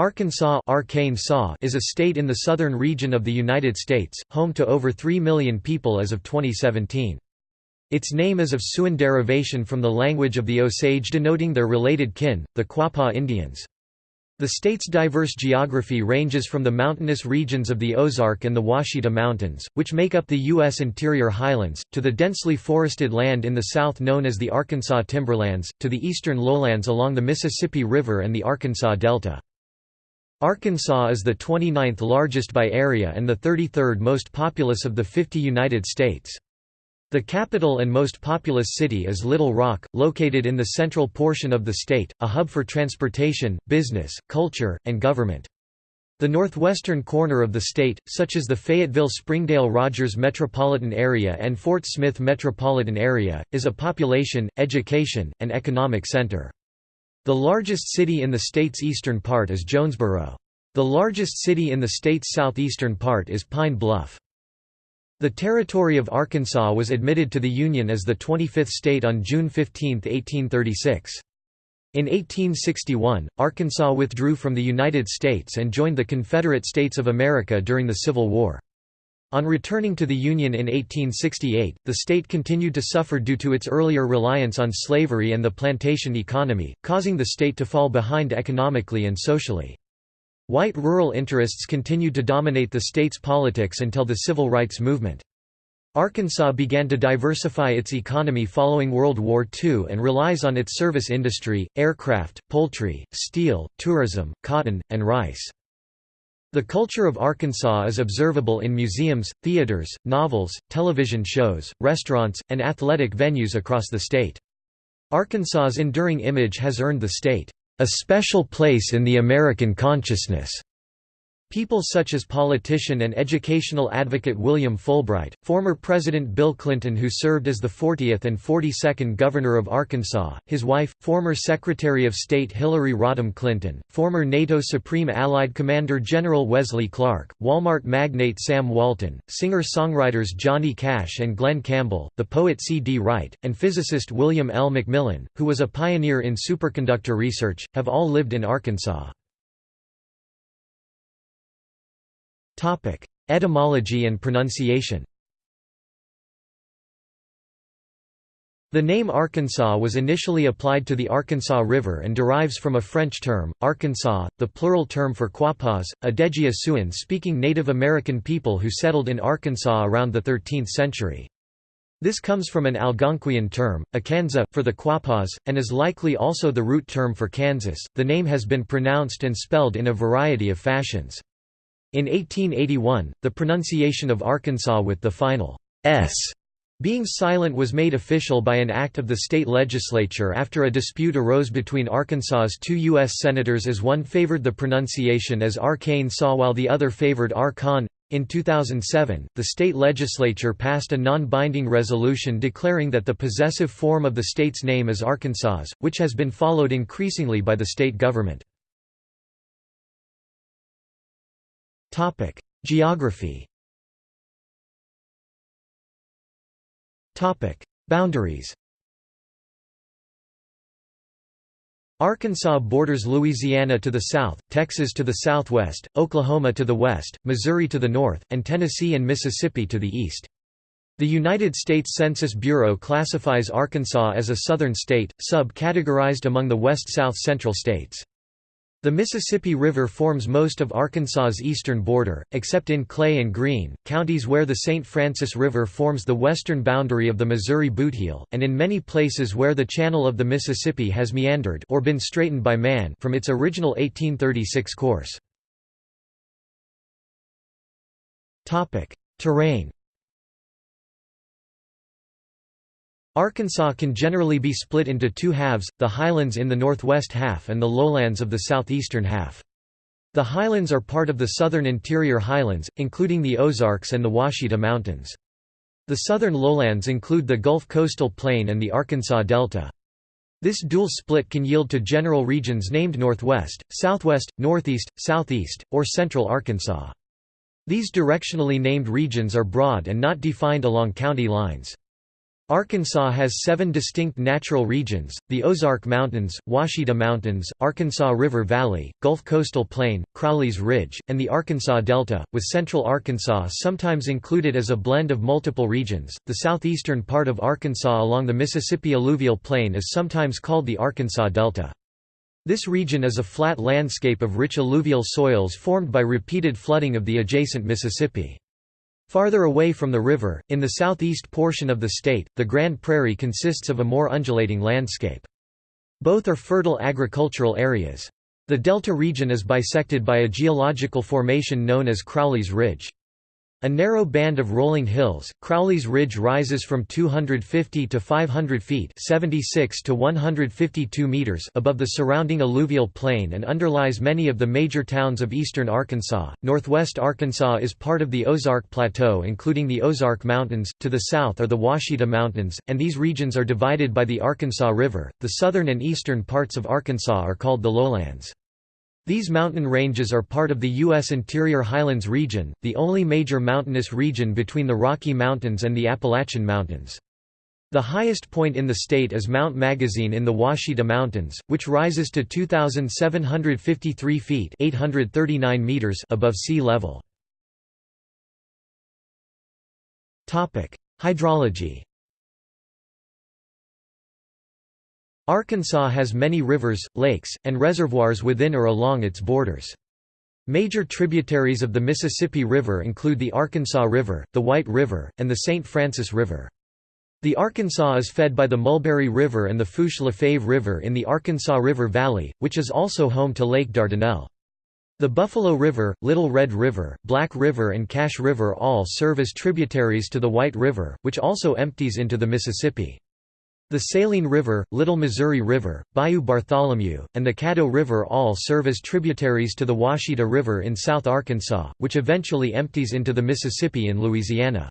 Arkansas is a state in the southern region of the United States, home to over 3 million people as of 2017. Its name is of Siouan derivation from the language of the Osage denoting their related kin, the Quapaw Indians. The state's diverse geography ranges from the mountainous regions of the Ozark and the Ouachita Mountains, which make up the U.S. interior highlands, to the densely forested land in the south known as the Arkansas Timberlands, to the eastern lowlands along the Mississippi River and the Arkansas Delta. Arkansas is the 29th largest by area and the 33rd most populous of the 50 United States. The capital and most populous city is Little Rock, located in the central portion of the state, a hub for transportation, business, culture, and government. The northwestern corner of the state, such as the Fayetteville-Springdale-Rogers metropolitan area and Fort Smith metropolitan area, is a population, education, and economic center. The largest city in the state's eastern part is Jonesboro. The largest city in the state's southeastern part is Pine Bluff. The territory of Arkansas was admitted to the Union as the 25th state on June 15, 1836. In 1861, Arkansas withdrew from the United States and joined the Confederate States of America during the Civil War. On returning to the Union in 1868, the state continued to suffer due to its earlier reliance on slavery and the plantation economy, causing the state to fall behind economically and socially. White rural interests continued to dominate the state's politics until the civil rights movement. Arkansas began to diversify its economy following World War II and relies on its service industry, aircraft, poultry, steel, tourism, cotton, and rice. The culture of Arkansas is observable in museums, theaters, novels, television shows, restaurants, and athletic venues across the state. Arkansas's enduring image has earned the state, "...a special place in the American consciousness." People such as politician and educational advocate William Fulbright, former President Bill Clinton who served as the 40th and 42nd Governor of Arkansas, his wife, former Secretary of State Hillary Rodham Clinton, former NATO Supreme Allied Commander General Wesley Clark, Walmart magnate Sam Walton, singer-songwriters Johnny Cash and Glen Campbell, the poet C. D. Wright, and physicist William L. McMillan, who was a pioneer in superconductor research, have all lived in Arkansas. Etymology and pronunciation The name Arkansas was initially applied to the Arkansas River and derives from a French term, Arkansas, the plural term for Quapaws, a Dhegiha Siouan-speaking Native American people who settled in Arkansas around the 13th century. This comes from an Algonquian term, Akansa, for the Quapaws, and is likely also the root term for Kansas. The name has been pronounced and spelled in a variety of fashions. In 1881, the pronunciation of Arkansas with the final s being silent was made official by an act of the state legislature after a dispute arose between Arkansas's two U.S. senators as one favored the pronunciation as Arkansas while the other favored Arkan. In 2007, the state legislature passed a non-binding resolution declaring that the possessive form of the state's name is Arkansas, which has been followed increasingly by the state government. Topic: Geography. Topic: Boundaries. Arkansas borders Louisiana to the south, Texas to the southwest, Oklahoma to the west, Missouri to the north, and Tennessee and Mississippi to the east. The United States Census Bureau classifies Arkansas as a southern state, sub-categorized among the west-south central states. The Mississippi River forms most of Arkansas's eastern border, except in Clay and Greene, counties where the St. Francis River forms the western boundary of the Missouri Bootheel, and in many places where the channel of the Mississippi has meandered or been straightened by man from its original 1836 course. Terrain Arkansas can generally be split into two halves, the highlands in the northwest half and the lowlands of the southeastern half. The highlands are part of the southern interior highlands, including the Ozarks and the Ouachita Mountains. The southern lowlands include the Gulf Coastal Plain and the Arkansas Delta. This dual split can yield to general regions named Northwest, Southwest, Northeast, Southeast, or Central Arkansas. These directionally named regions are broad and not defined along county lines. Arkansas has seven distinct natural regions, the Ozark Mountains, Ouachita Mountains, Arkansas River Valley, Gulf Coastal Plain, Crowley's Ridge, and the Arkansas Delta, with central Arkansas sometimes included as a blend of multiple regions. The southeastern part of Arkansas along the Mississippi alluvial plain is sometimes called the Arkansas Delta. This region is a flat landscape of rich alluvial soils formed by repeated flooding of the adjacent Mississippi. Farther away from the river, in the southeast portion of the state, the Grand Prairie consists of a more undulating landscape. Both are fertile agricultural areas. The delta region is bisected by a geological formation known as Crowley's Ridge. A narrow band of rolling hills, Crowley's Ridge rises from 250 to 500 feet 76 to 152 meters above the surrounding alluvial plain and underlies many of the major towns of eastern Arkansas. Northwest Arkansas is part of the Ozark Plateau including the Ozark Mountains, to the south are the Ouachita Mountains, and these regions are divided by the Arkansas River. The southern and eastern parts of Arkansas are called the lowlands. These mountain ranges are part of the U.S. Interior Highlands region, the only major mountainous region between the Rocky Mountains and the Appalachian Mountains. The highest point in the state is Mount Magazine in the Ouachita Mountains, which rises to 2,753 feet 839 meters above sea level. Hydrology Arkansas has many rivers, lakes, and reservoirs within or along its borders. Major tributaries of the Mississippi River include the Arkansas River, the White River, and the St. Francis River. The Arkansas is fed by the Mulberry River and the Fourche LaFave River in the Arkansas River Valley, which is also home to Lake Dardanelle. The Buffalo River, Little Red River, Black River and Cache River all serve as tributaries to the White River, which also empties into the Mississippi. The Saline River, Little Missouri River, Bayou Bartholomew, and the Caddo River all serve as tributaries to the Ouachita River in South Arkansas, which eventually empties into the Mississippi in Louisiana.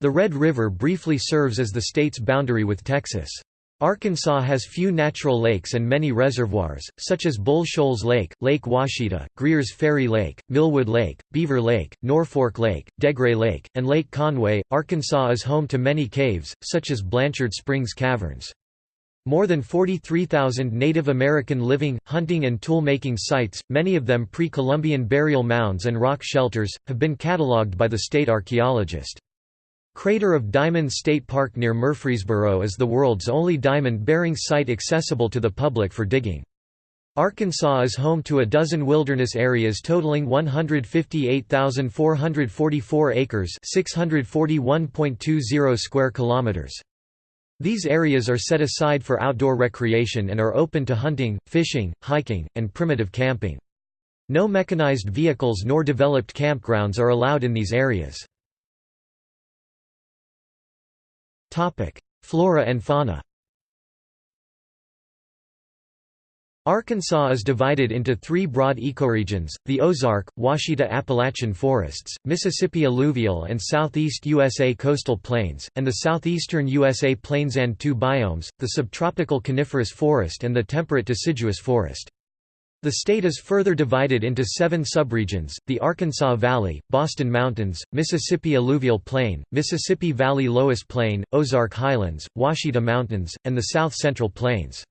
The Red River briefly serves as the state's boundary with Texas. Arkansas has few natural lakes and many reservoirs, such as Bull Shoals Lake, Lake Ouachita, Greers Ferry Lake, Millwood Lake, Beaver Lake, Norfork Lake, Degray Lake, and Lake Conway. Arkansas is home to many caves, such as Blanchard Springs Caverns. More than 43,000 Native American living, hunting and tool-making sites, many of them pre-Columbian burial mounds and rock shelters, have been catalogued by the state archaeologist. Crater of Diamond State Park near Murfreesboro is the world's only diamond-bearing site accessible to the public for digging. Arkansas is home to a dozen wilderness areas totaling 158,444 acres 641.20 square kilometers. These areas are set aside for outdoor recreation and are open to hunting, fishing, hiking, and primitive camping. No mechanized vehicles nor developed campgrounds are allowed in these areas. Flora and fauna Arkansas is divided into three broad ecoregions, the Ozark, Ouachita Appalachian forests, Mississippi alluvial and southeast USA coastal plains, and the southeastern USA plains and two biomes, the subtropical coniferous forest and the temperate deciduous forest. The state is further divided into seven subregions, the Arkansas Valley, Boston Mountains, Mississippi Alluvial Plain, Mississippi Valley Loess Plain, Ozark Highlands, Ouachita Mountains, and the South Central Plains.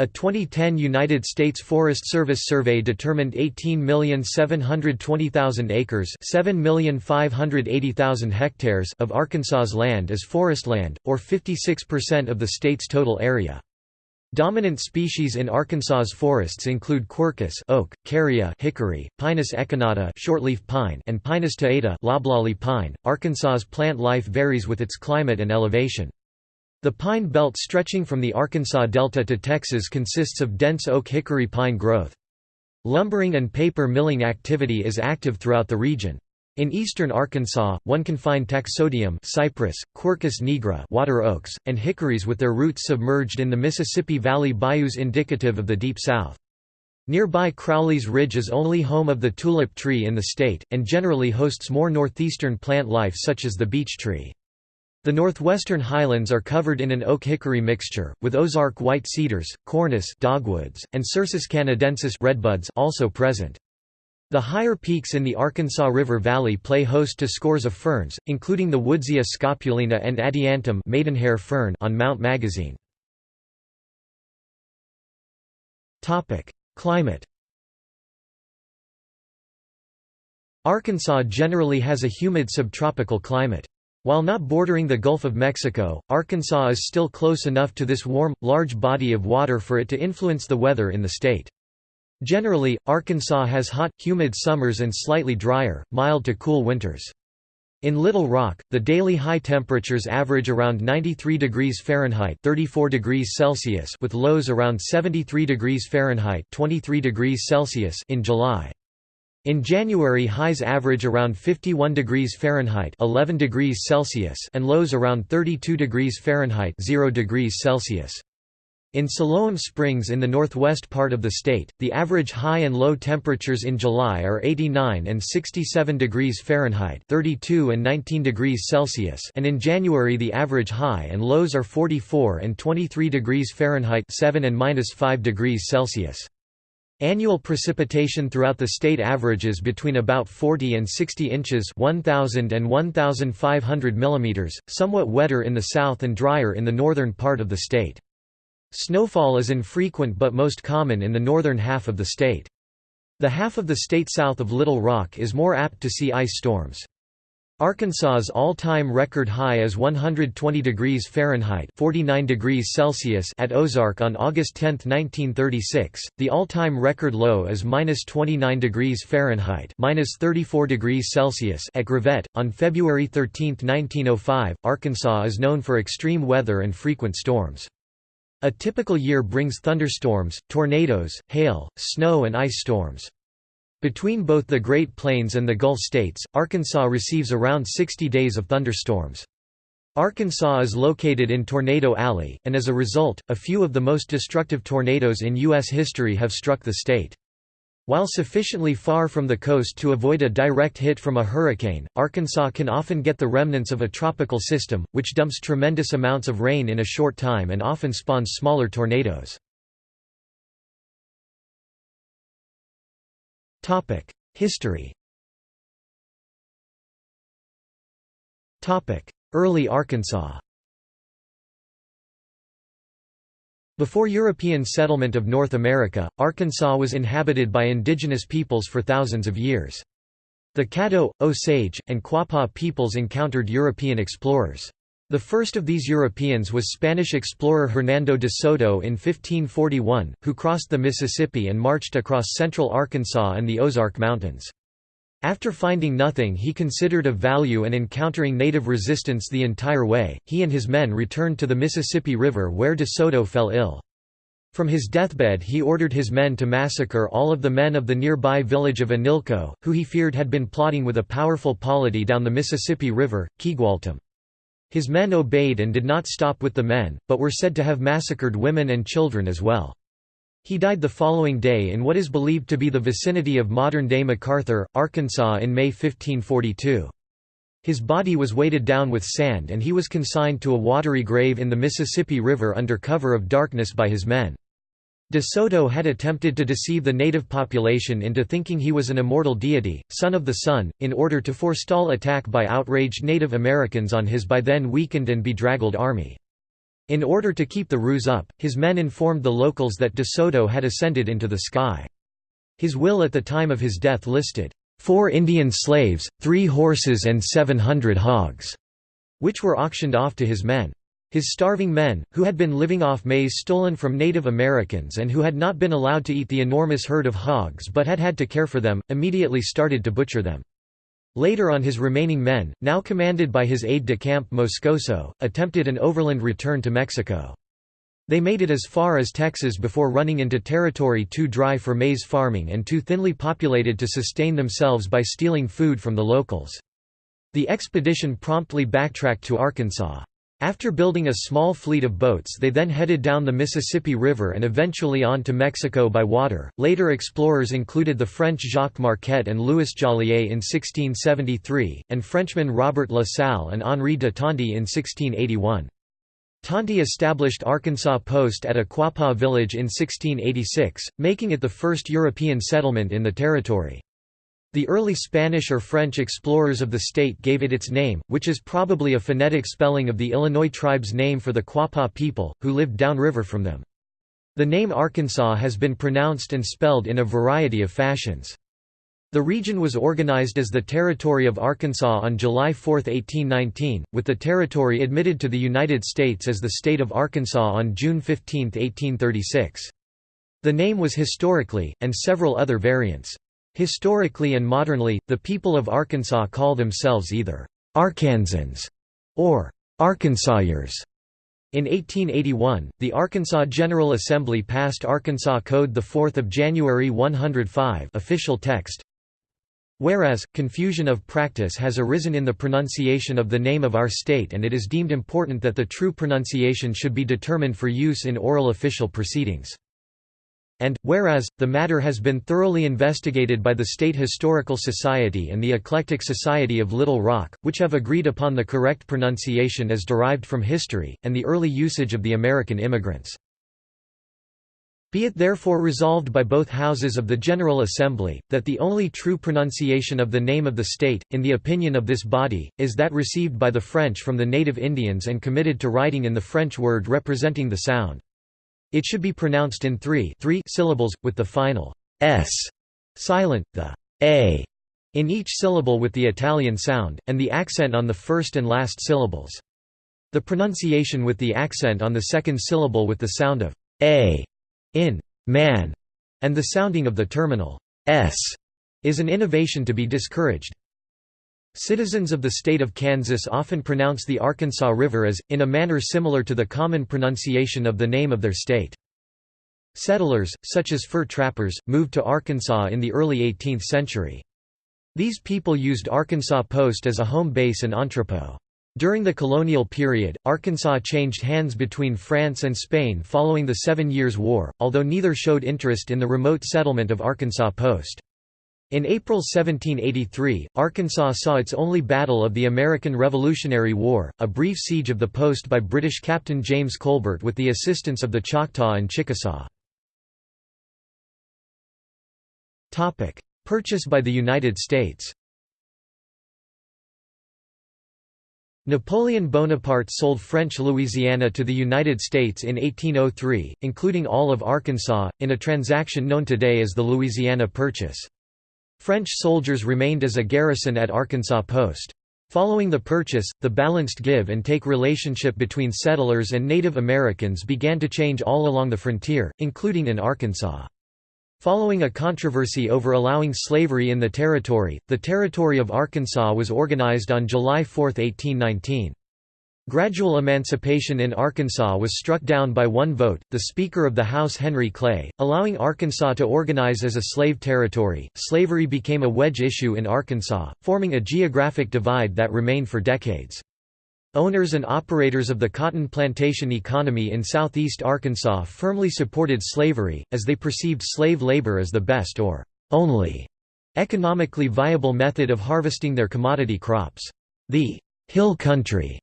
A 2010 United States Forest Service survey determined 18,720,000 acres 7,580,000 hectares of Arkansas's land as forest land, or 56% of the state's total area. Dominant species in Arkansas's forests include quercus oak, carya hickory, Pinus echinata shortleaf pine, and Pinus taeda loblolly pine. Arkansas's plant life varies with its climate and elevation. The pine belt stretching from the Arkansas Delta to Texas consists of dense oak-hickory pine growth. Lumbering and paper milling activity is active throughout the region. In eastern Arkansas, one can find taxodium cypress, quercus nigra water oaks, and hickories with their roots submerged in the Mississippi Valley bayous indicative of the Deep South. Nearby Crowley's Ridge is only home of the tulip tree in the state, and generally hosts more northeastern plant life such as the beech tree. The northwestern highlands are covered in an oak-hickory mixture, with Ozark white cedars, cornus dogwoods, and Cercis canadensis redbuds also present. The higher peaks in the Arkansas River Valley play host to scores of ferns, including the Woodsia scopulina and Adiantum maidenhair fern on Mount Magazine. Climate Arkansas generally has a humid subtropical climate. While not bordering the Gulf of Mexico, Arkansas is still close enough to this warm, large body of water for it to influence the weather in the state. Generally, Arkansas has hot, humid summers and slightly drier, mild to cool winters. In Little Rock, the daily high temperatures average around 93 degrees Fahrenheit 34 degrees Celsius with lows around 73 degrees Fahrenheit 23 degrees Celsius in July. In January highs average around 51 degrees Fahrenheit 11 degrees Celsius and lows around 32 degrees Fahrenheit 0 degrees Celsius. In Siloam Springs in the northwest part of the state, the average high and low temperatures in July are 89 and 67 degrees Fahrenheit 32 and 19 degrees Celsius and in January the average high and lows are 44 and 23 degrees Fahrenheit 7 and minus 5 degrees Celsius. Annual precipitation throughout the state averages between about 40 and 60 inches 1,000 and 1,500 mm, somewhat wetter in the south and drier in the northern part of the state. Snowfall is infrequent but most common in the northern half of the state. The half of the state south of Little Rock is more apt to see ice storms. Arkansas's all-time record high is 120 degrees Fahrenheit (49 degrees Celsius) at Ozark on August 10, 1936. The all-time record low is -29 degrees Fahrenheit (-34 degrees Celsius) at Gravette on February 13, 1905. Arkansas is known for extreme weather and frequent storms. A typical year brings thunderstorms, tornadoes, hail, snow and ice storms. Between both the Great Plains and the Gulf states, Arkansas receives around 60 days of thunderstorms. Arkansas is located in Tornado Alley, and as a result, a few of the most destructive tornadoes in U.S. history have struck the state. While sufficiently far from the coast to avoid a direct hit from a hurricane, Arkansas can often get the remnants of a tropical system, which dumps tremendous amounts of rain in a short time and often spawns smaller tornadoes. History Early Arkansas Before European settlement of North America, Arkansas was inhabited by indigenous peoples for thousands of years. The Caddo, Osage, and Quapaw peoples encountered European explorers. The first of these Europeans was Spanish explorer Hernando de Soto in 1541, who crossed the Mississippi and marched across central Arkansas and the Ozark Mountains. After finding nothing he considered of value and encountering native resistance the entire way, he and his men returned to the Mississippi River where de Soto fell ill. From his deathbed he ordered his men to massacre all of the men of the nearby village of Anilco, who he feared had been plotting with a powerful polity down the Mississippi River, Quigualtam. His men obeyed and did not stop with the men, but were said to have massacred women and children as well. He died the following day in what is believed to be the vicinity of modern-day McArthur, Arkansas in May 1542. His body was weighted down with sand and he was consigned to a watery grave in the Mississippi River under cover of darkness by his men. De Soto had attempted to deceive the native population into thinking he was an immortal deity, son of the sun, in order to forestall attack by outraged Native Americans on his by then weakened and bedraggled army. In order to keep the ruse up, his men informed the locals that De Soto had ascended into the sky. His will at the time of his death listed, four Indian slaves, three horses and seven hundred hogs", which were auctioned off to his men. His starving men, who had been living off maize stolen from Native Americans and who had not been allowed to eat the enormous herd of hogs but had had to care for them, immediately started to butcher them. Later on his remaining men, now commanded by his aide-de-camp Moscoso, attempted an overland return to Mexico. They made it as far as Texas before running into territory too dry for maize farming and too thinly populated to sustain themselves by stealing food from the locals. The expedition promptly backtracked to Arkansas. After building a small fleet of boats, they then headed down the Mississippi River and eventually on to Mexico by water. Later explorers included the French Jacques Marquette and Louis Joliet in 1673, and Frenchmen Robert La Salle and Henri de Tonty in 1681. Tonty established Arkansas Post at a Quapaw village in 1686, making it the first European settlement in the territory. The early Spanish or French explorers of the state gave it its name, which is probably a phonetic spelling of the Illinois tribe's name for the Quapaw people, who lived downriver from them. The name Arkansas has been pronounced and spelled in a variety of fashions. The region was organized as the Territory of Arkansas on July 4, 1819, with the territory admitted to the United States as the State of Arkansas on June 15, 1836. The name was historically, and several other variants. Historically and modernly, the people of Arkansas call themselves either Arkansans or Arkansawyers. In 1881, the Arkansas General Assembly passed Arkansas Code 4 January 105 official text, Whereas, confusion of practice has arisen in the pronunciation of the name of our state and it is deemed important that the true pronunciation should be determined for use in oral official proceedings and, whereas, the matter has been thoroughly investigated by the State Historical Society and the Eclectic Society of Little Rock, which have agreed upon the correct pronunciation as derived from history, and the early usage of the American immigrants. Be it therefore resolved by both houses of the General Assembly, that the only true pronunciation of the name of the state, in the opinion of this body, is that received by the French from the native Indians and committed to writing in the French word representing the sound. It should be pronounced in three, three syllables, with the final s silent, the a in each syllable with the Italian sound, and the accent on the first and last syllables. The pronunciation with the accent on the second syllable with the sound of a in man, and the sounding of the terminal s is an innovation to be discouraged. Citizens of the state of Kansas often pronounce the Arkansas River as, in a manner similar to the common pronunciation of the name of their state. Settlers, such as fur trappers, moved to Arkansas in the early 18th century. These people used Arkansas Post as a home base and entrepot. During the colonial period, Arkansas changed hands between France and Spain following the Seven Years' War, although neither showed interest in the remote settlement of Arkansas Post. In April 1783, Arkansas saw its only battle of the American Revolutionary War, a brief siege of the post by British Captain James Colbert with the assistance of the Choctaw and Chickasaw. Purchase by the United States Napoleon Bonaparte sold French Louisiana to the United States in 1803, including all of Arkansas, in a transaction known today as the Louisiana Purchase. French soldiers remained as a garrison at Arkansas Post. Following the purchase, the balanced give-and-take relationship between settlers and Native Americans began to change all along the frontier, including in Arkansas. Following a controversy over allowing slavery in the territory, the Territory of Arkansas was organized on July 4, 1819. Gradual emancipation in Arkansas was struck down by one vote, the Speaker of the House Henry Clay, allowing Arkansas to organize as a slave territory. Slavery became a wedge issue in Arkansas, forming a geographic divide that remained for decades. Owners and operators of the cotton plantation economy in southeast Arkansas firmly supported slavery, as they perceived slave labor as the best or only economically viable method of harvesting their commodity crops. The hill country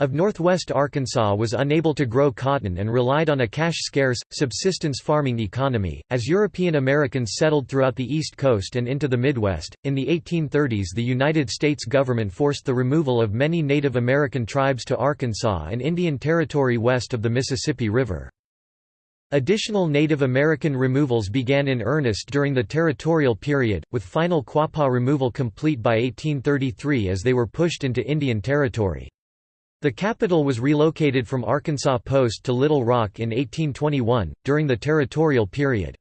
of northwest Arkansas was unable to grow cotton and relied on a cash-scarce, subsistence farming economy. As European Americans settled throughout the East Coast and into the Midwest, in the 1830s the United States government forced the removal of many Native American tribes to Arkansas and Indian Territory west of the Mississippi River. Additional Native American removals began in earnest during the territorial period, with final Quapaw removal complete by 1833 as they were pushed into Indian Territory. The capital was relocated from Arkansas Post to Little Rock in 1821, during the territorial period.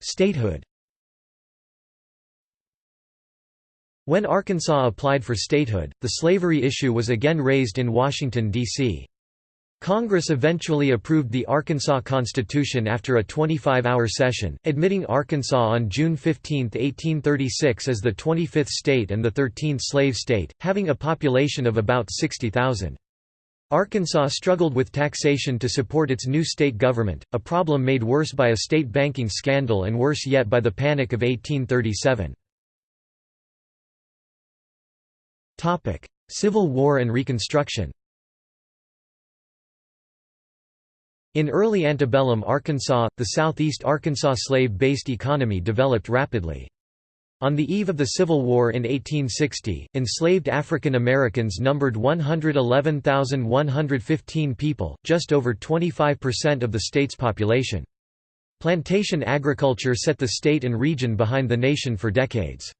Statehood When Arkansas applied for statehood, the slavery issue was again raised in Washington, D.C. Congress eventually approved the Arkansas Constitution after a 25-hour session, admitting Arkansas on June 15, 1836 as the 25th state and the 13th slave state, having a population of about 60,000. Arkansas struggled with taxation to support its new state government, a problem made worse by a state banking scandal and worse yet by the Panic of 1837. Civil War and Reconstruction In early antebellum Arkansas, the southeast Arkansas slave-based economy developed rapidly. On the eve of the Civil War in 1860, enslaved African Americans numbered 111,115 people, just over 25% of the state's population. Plantation agriculture set the state and region behind the nation for decades.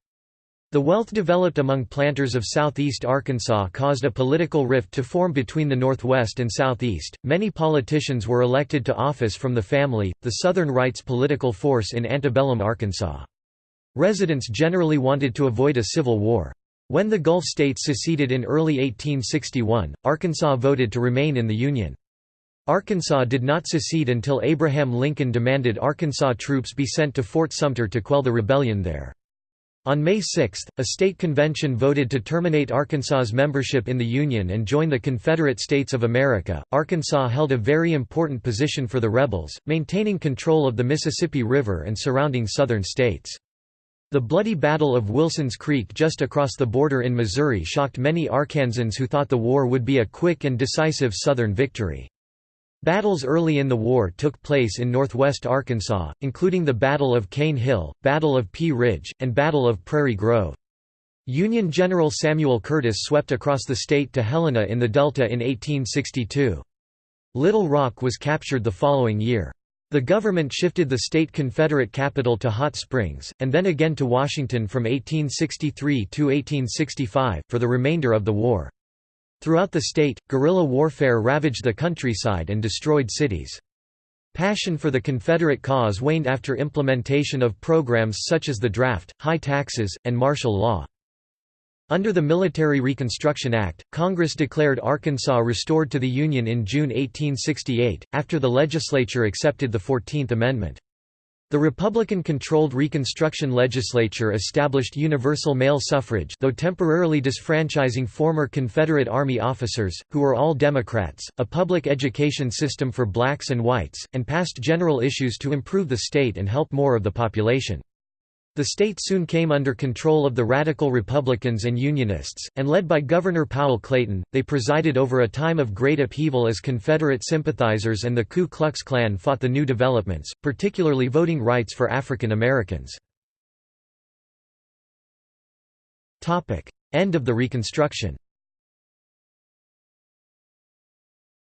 The wealth developed among planters of southeast Arkansas caused a political rift to form between the Northwest and Southeast. Many politicians were elected to office from the family, the Southern rights political force in antebellum Arkansas. Residents generally wanted to avoid a civil war. When the Gulf states seceded in early 1861, Arkansas voted to remain in the Union. Arkansas did not secede until Abraham Lincoln demanded Arkansas troops be sent to Fort Sumter to quell the rebellion there. On May 6, a state convention voted to terminate Arkansas's membership in the Union and join the Confederate States of America. Arkansas held a very important position for the rebels, maintaining control of the Mississippi River and surrounding southern states. The bloody Battle of Wilson's Creek just across the border in Missouri shocked many Arkansans who thought the war would be a quick and decisive Southern victory. Battles early in the war took place in northwest Arkansas, including the Battle of Cane Hill, Battle of Pea Ridge, and Battle of Prairie Grove. Union General Samuel Curtis swept across the state to Helena in the Delta in 1862. Little Rock was captured the following year. The government shifted the state Confederate capital to Hot Springs, and then again to Washington from 1863 to 1865, for the remainder of the war. Throughout the state, guerrilla warfare ravaged the countryside and destroyed cities. Passion for the Confederate cause waned after implementation of programs such as the draft, high taxes, and martial law. Under the Military Reconstruction Act, Congress declared Arkansas restored to the Union in June 1868, after the legislature accepted the Fourteenth Amendment. The Republican-controlled Reconstruction legislature established universal male suffrage though temporarily disfranchising former Confederate Army officers, who were all Democrats, a public education system for blacks and whites, and passed general issues to improve the state and help more of the population. The state soon came under control of the Radical Republicans and Unionists, and led by Governor Powell Clayton, they presided over a time of great upheaval as Confederate sympathizers and the Ku Klux Klan fought the new developments, particularly voting rights for African Americans. End of the Reconstruction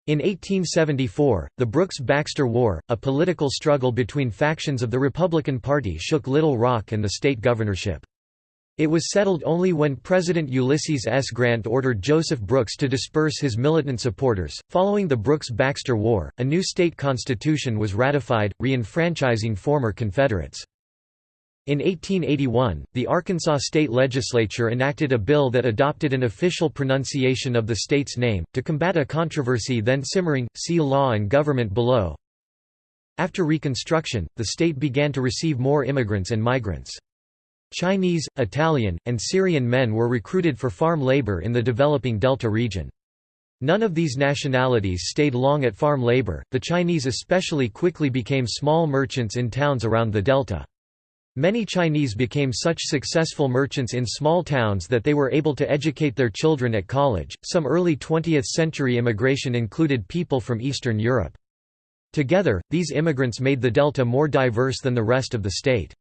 In 1874, the Brooks-Baxter War, a political struggle between factions of the Republican Party shook Little Rock and the state governorship. It was settled only when President Ulysses S. Grant ordered Joseph Brooks to disperse his militant supporters. Following the Brooks-Baxter War, a new state constitution was ratified, re-enfranchising former Confederates. In 1881, the Arkansas state legislature enacted a bill that adopted an official pronunciation of the state's name, to combat a controversy then simmering, see Law and Government below. After Reconstruction, the state began to receive more immigrants and migrants. Chinese, Italian, and Syrian men were recruited for farm labor in the developing Delta region. None of these nationalities stayed long at farm labor, the Chinese especially quickly became small merchants in towns around the Delta. Many Chinese became such successful merchants in small towns that they were able to educate their children at college. Some early 20th century immigration included people from Eastern Europe. Together, these immigrants made the Delta more diverse than the rest of the state.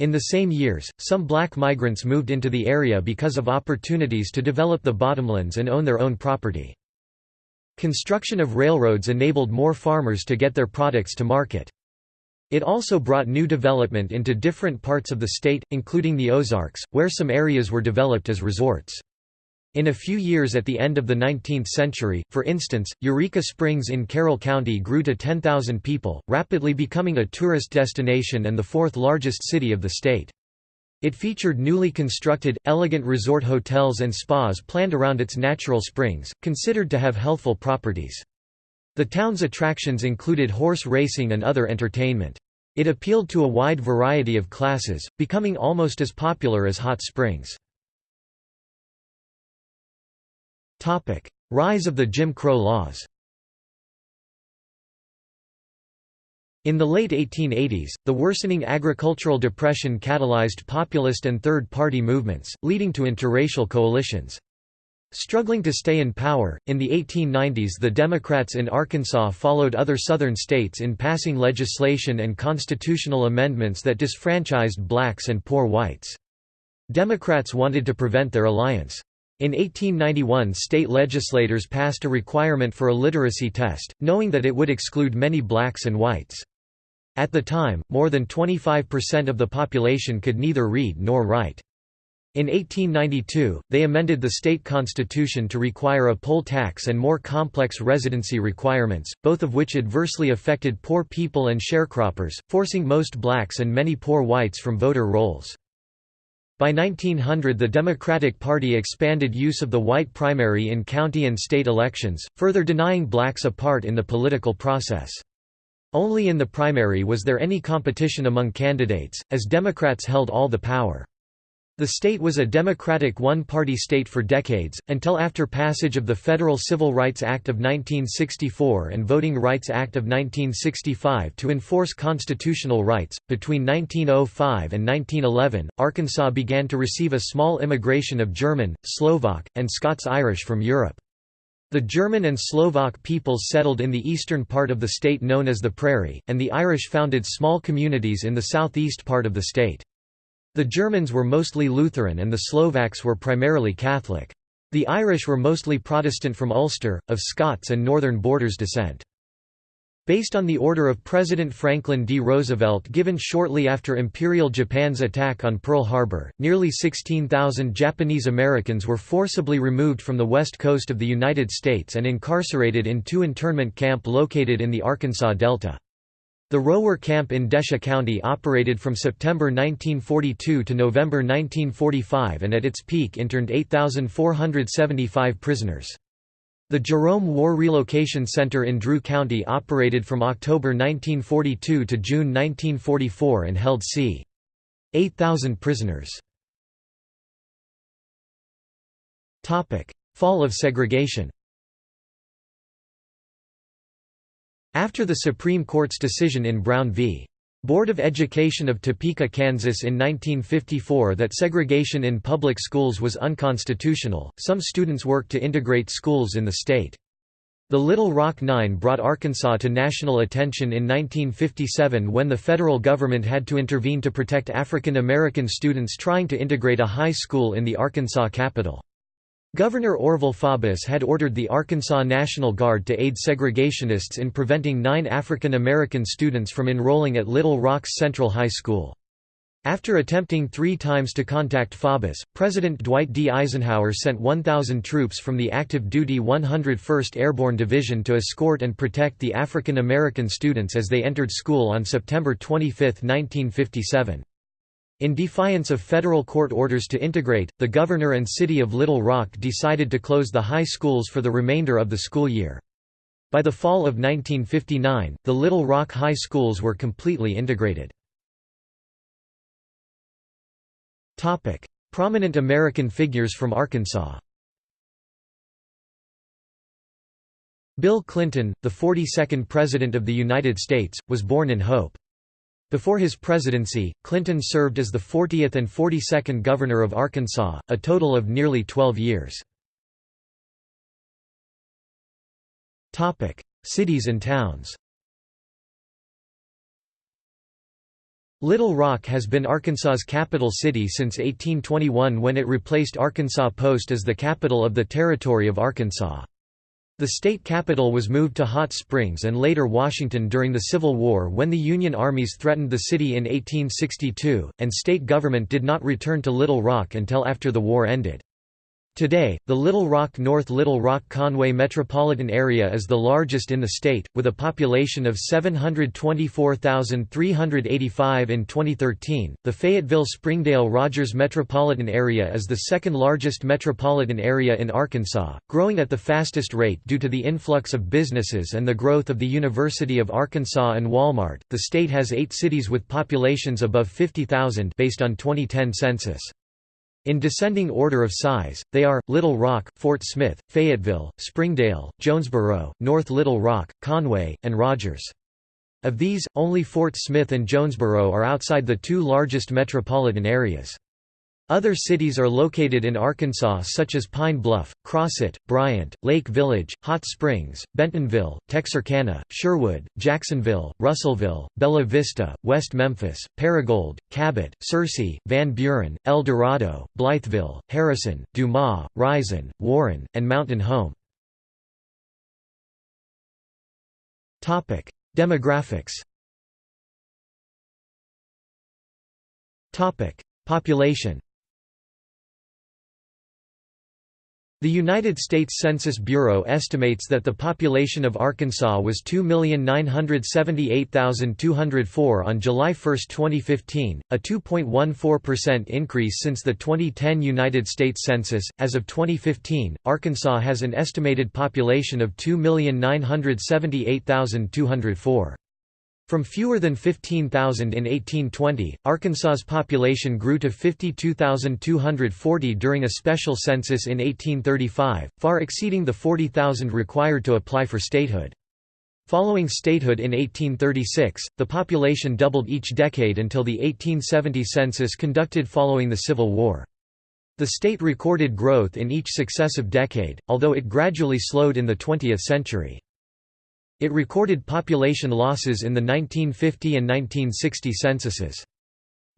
In the same years, some black migrants moved into the area because of opportunities to develop the bottomlands and own their own property. Construction of railroads enabled more farmers to get their products to market. It also brought new development into different parts of the state, including the Ozarks, where some areas were developed as resorts. In a few years at the end of the 19th century, for instance, Eureka Springs in Carroll County grew to 10,000 people, rapidly becoming a tourist destination and the fourth largest city of the state. It featured newly constructed, elegant resort hotels and spas planned around its natural springs, considered to have healthful properties. The town's attractions included horse racing and other entertainment. It appealed to a wide variety of classes, becoming almost as popular as hot springs. Rise of the Jim Crow laws In the late 1880s, the worsening agricultural depression catalyzed populist and third-party movements, leading to interracial coalitions. Struggling to stay in power, in the 1890s the Democrats in Arkansas followed other southern states in passing legislation and constitutional amendments that disfranchised blacks and poor whites. Democrats wanted to prevent their alliance. In 1891 state legislators passed a requirement for a literacy test, knowing that it would exclude many blacks and whites. At the time, more than 25% of the population could neither read nor write. In 1892, they amended the state constitution to require a poll tax and more complex residency requirements, both of which adversely affected poor people and sharecroppers, forcing most blacks and many poor whites from voter rolls. By 1900 the Democratic Party expanded use of the white primary in county and state elections, further denying blacks a part in the political process. Only in the primary was there any competition among candidates, as Democrats held all the power. The state was a Democratic one-party state for decades, until after passage of the Federal Civil Rights Act of 1964 and Voting Rights Act of 1965 to enforce constitutional rights. Between 1905 and 1911, Arkansas began to receive a small immigration of German, Slovak, and Scots-Irish from Europe. The German and Slovak peoples settled in the eastern part of the state known as the Prairie, and the Irish founded small communities in the southeast part of the state. The Germans were mostly Lutheran and the Slovaks were primarily Catholic. The Irish were mostly Protestant from Ulster, of Scots and Northern Borders descent. Based on the order of President Franklin D. Roosevelt given shortly after Imperial Japan's attack on Pearl Harbor, nearly 16,000 Japanese Americans were forcibly removed from the west coast of the United States and incarcerated in two internment camp located in the Arkansas Delta. The Rohwer Camp in Desha County operated from September 1942 to November 1945 and at its peak interned 8,475 prisoners. The Jerome War Relocation Center in Drew County operated from October 1942 to June 1944 and held c. 8,000 prisoners. Fall of segregation After the Supreme Court's decision in Brown v. Board of Education of Topeka, Kansas in 1954 that segregation in public schools was unconstitutional, some students worked to integrate schools in the state. The Little Rock Nine brought Arkansas to national attention in 1957 when the federal government had to intervene to protect African American students trying to integrate a high school in the Arkansas capital. Governor Orval Faubus had ordered the Arkansas National Guard to aid segregationists in preventing nine African American students from enrolling at Little Rock's Central High School. After attempting three times to contact Faubus, President Dwight D. Eisenhower sent 1,000 troops from the active-duty 101st Airborne Division to escort and protect the African American students as they entered school on September 25, 1957. In defiance of federal court orders to integrate, the governor and city of Little Rock decided to close the high schools for the remainder of the school year. By the fall of 1959, the Little Rock high schools were completely integrated. Prominent American figures from Arkansas Bill Clinton, the 42nd President of the United States, was born in Hope. Before his presidency, Clinton served as the 40th and 42nd Governor of Arkansas, a total of nearly 12 years. Cities and towns Little Rock has been Arkansas's capital city since 1821 when it replaced Arkansas Post as the capital of the Territory of Arkansas. The state capital was moved to Hot Springs and later Washington during the Civil War when the Union armies threatened the city in 1862, and state government did not return to Little Rock until after the war ended. Today, the Little Rock North Little Rock Conway metropolitan area is the largest in the state, with a population of 724,385 in 2013. The Fayetteville Springdale Rogers metropolitan area is the second largest metropolitan area in Arkansas, growing at the fastest rate due to the influx of businesses and the growth of the University of Arkansas and Walmart. The state has eight cities with populations above 50,000 based on 2010 census. In descending order of size, they are, Little Rock, Fort Smith, Fayetteville, Springdale, Jonesboro, North Little Rock, Conway, and Rogers. Of these, only Fort Smith and Jonesboro are outside the two largest metropolitan areas. Other cities are located in Arkansas such as Pine Bluff, Crossett, Bryant, Lake Village, Hot Springs, Bentonville, Texarkana, Sherwood, Jacksonville, Russellville, Bella Vista, West Memphis, Paragould, Cabot, Searcy, Van Buren, El Dorado, Blytheville, Harrison, Dumas, Rison, Warren, and Mountain Home. Demographics Population The United States Census Bureau estimates that the population of Arkansas was 2,978,204 on July 1, 2015, a 2.14% increase since the 2010 United States Census. As of 2015, Arkansas has an estimated population of 2,978,204. From fewer than 15,000 in 1820, Arkansas's population grew to 52,240 during a special census in 1835, far exceeding the 40,000 required to apply for statehood. Following statehood in 1836, the population doubled each decade until the 1870 census conducted following the Civil War. The state recorded growth in each successive decade, although it gradually slowed in the 20th century. It recorded population losses in the 1950 and 1960 censuses.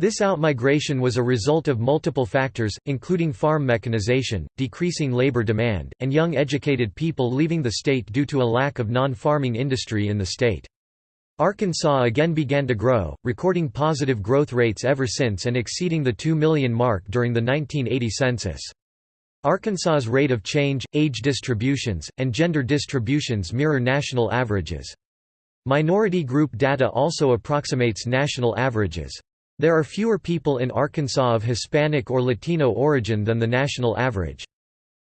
This outmigration was a result of multiple factors, including farm mechanization, decreasing labor demand, and young educated people leaving the state due to a lack of non-farming industry in the state. Arkansas again began to grow, recording positive growth rates ever since and exceeding the 2 million mark during the 1980 census. Arkansas's rate of change, age distributions, and gender distributions mirror national averages. Minority group data also approximates national averages. There are fewer people in Arkansas of Hispanic or Latino origin than the national average.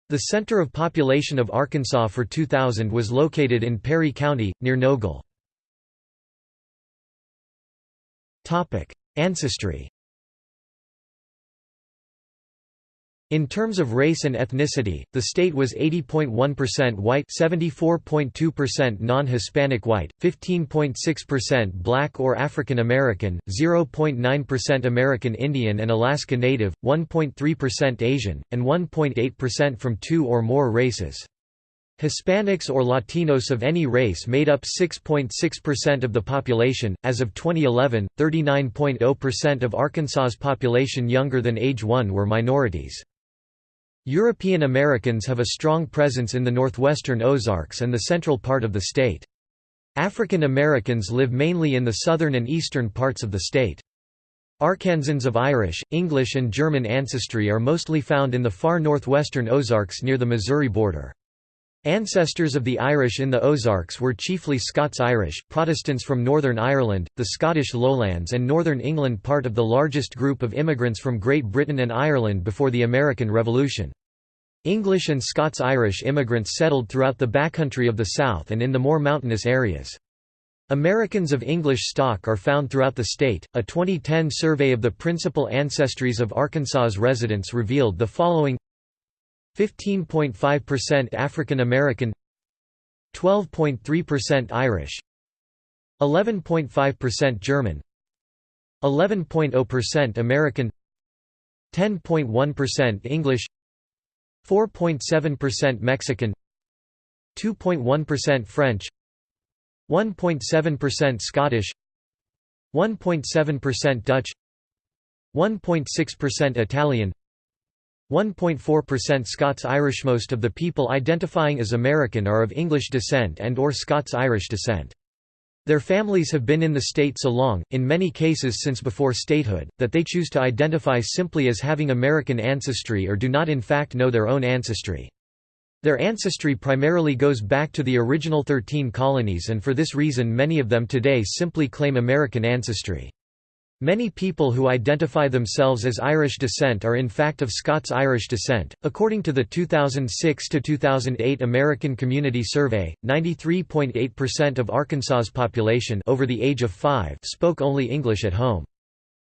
The center of population of Arkansas for 2000 was located in Perry County, near Nogal. Ancestry In terms of race and ethnicity, the state was 80.1% white 74.2% non-Hispanic white, 15.6% black or African American, 0.9% American Indian and Alaska Native, 1.3% Asian, and 1.8% from two or more races. Hispanics or Latinos of any race made up 6.6% of the population. As of 2011, 39.0% of Arkansas's population younger than age 1 were minorities. European Americans have a strong presence in the northwestern Ozarks and the central part of the state. African Americans live mainly in the southern and eastern parts of the state. Arkansans of Irish, English and German ancestry are mostly found in the far northwestern Ozarks near the Missouri border. Ancestors of the Irish in the Ozarks were chiefly Scots-Irish, Protestants from Northern Ireland, the Scottish lowlands and Northern England part of the largest group of immigrants from Great Britain and Ireland before the American Revolution. English and Scots-Irish immigrants settled throughout the backcountry of the South and in the more mountainous areas. Americans of English stock are found throughout the state. A 2010 survey of the principal ancestries of Arkansas's residents revealed the following 15.5% African American 12.3% Irish 11.5% German 11.0% American 10.1% English 4.7% Mexican 2.1% French 1.7% Scottish 1.7% Dutch 1.6% Italian 1.4% Scots-Irish Most of the people identifying as American are of English descent and or Scots-Irish descent. Their families have been in the state so long, in many cases since before statehood, that they choose to identify simply as having American ancestry or do not in fact know their own ancestry. Their ancestry primarily goes back to the original 13 colonies and for this reason many of them today simply claim American ancestry. Many people who identify themselves as Irish descent are in fact of Scots-Irish descent. According to the 2006 to 2008 American Community Survey, 93.8% of Arkansas's population over the age of 5 spoke only English at home.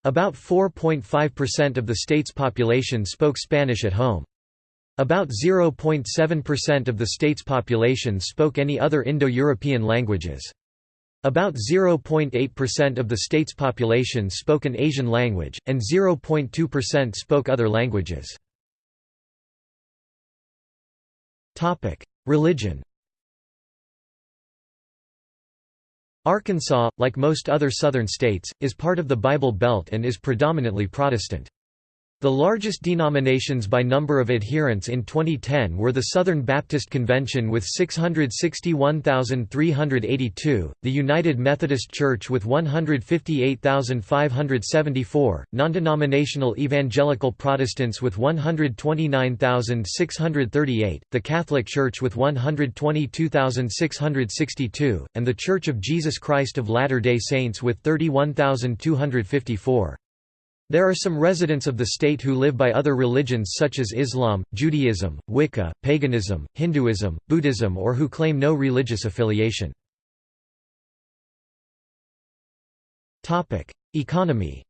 About 4.5% of the state's population spoke Spanish at home. About 0.7% of the state's population spoke any other Indo-European languages. About 0.8% of the state's population spoke an Asian language, and 0.2% spoke other languages. Religion Arkansas, like most other southern states, is part of the Bible Belt and is predominantly Protestant. The largest denominations by number of adherents in 2010 were the Southern Baptist Convention with 661,382, the United Methodist Church with 158,574, non-denominational Evangelical Protestants with 129,638, the Catholic Church with 122,662, and the Church of Jesus Christ of Latter-day Saints with 31,254. There are some residents of the state who live by other religions such as Islam, Judaism, Wicca, paganism, Hinduism, Buddhism or who claim no religious affiliation. Economy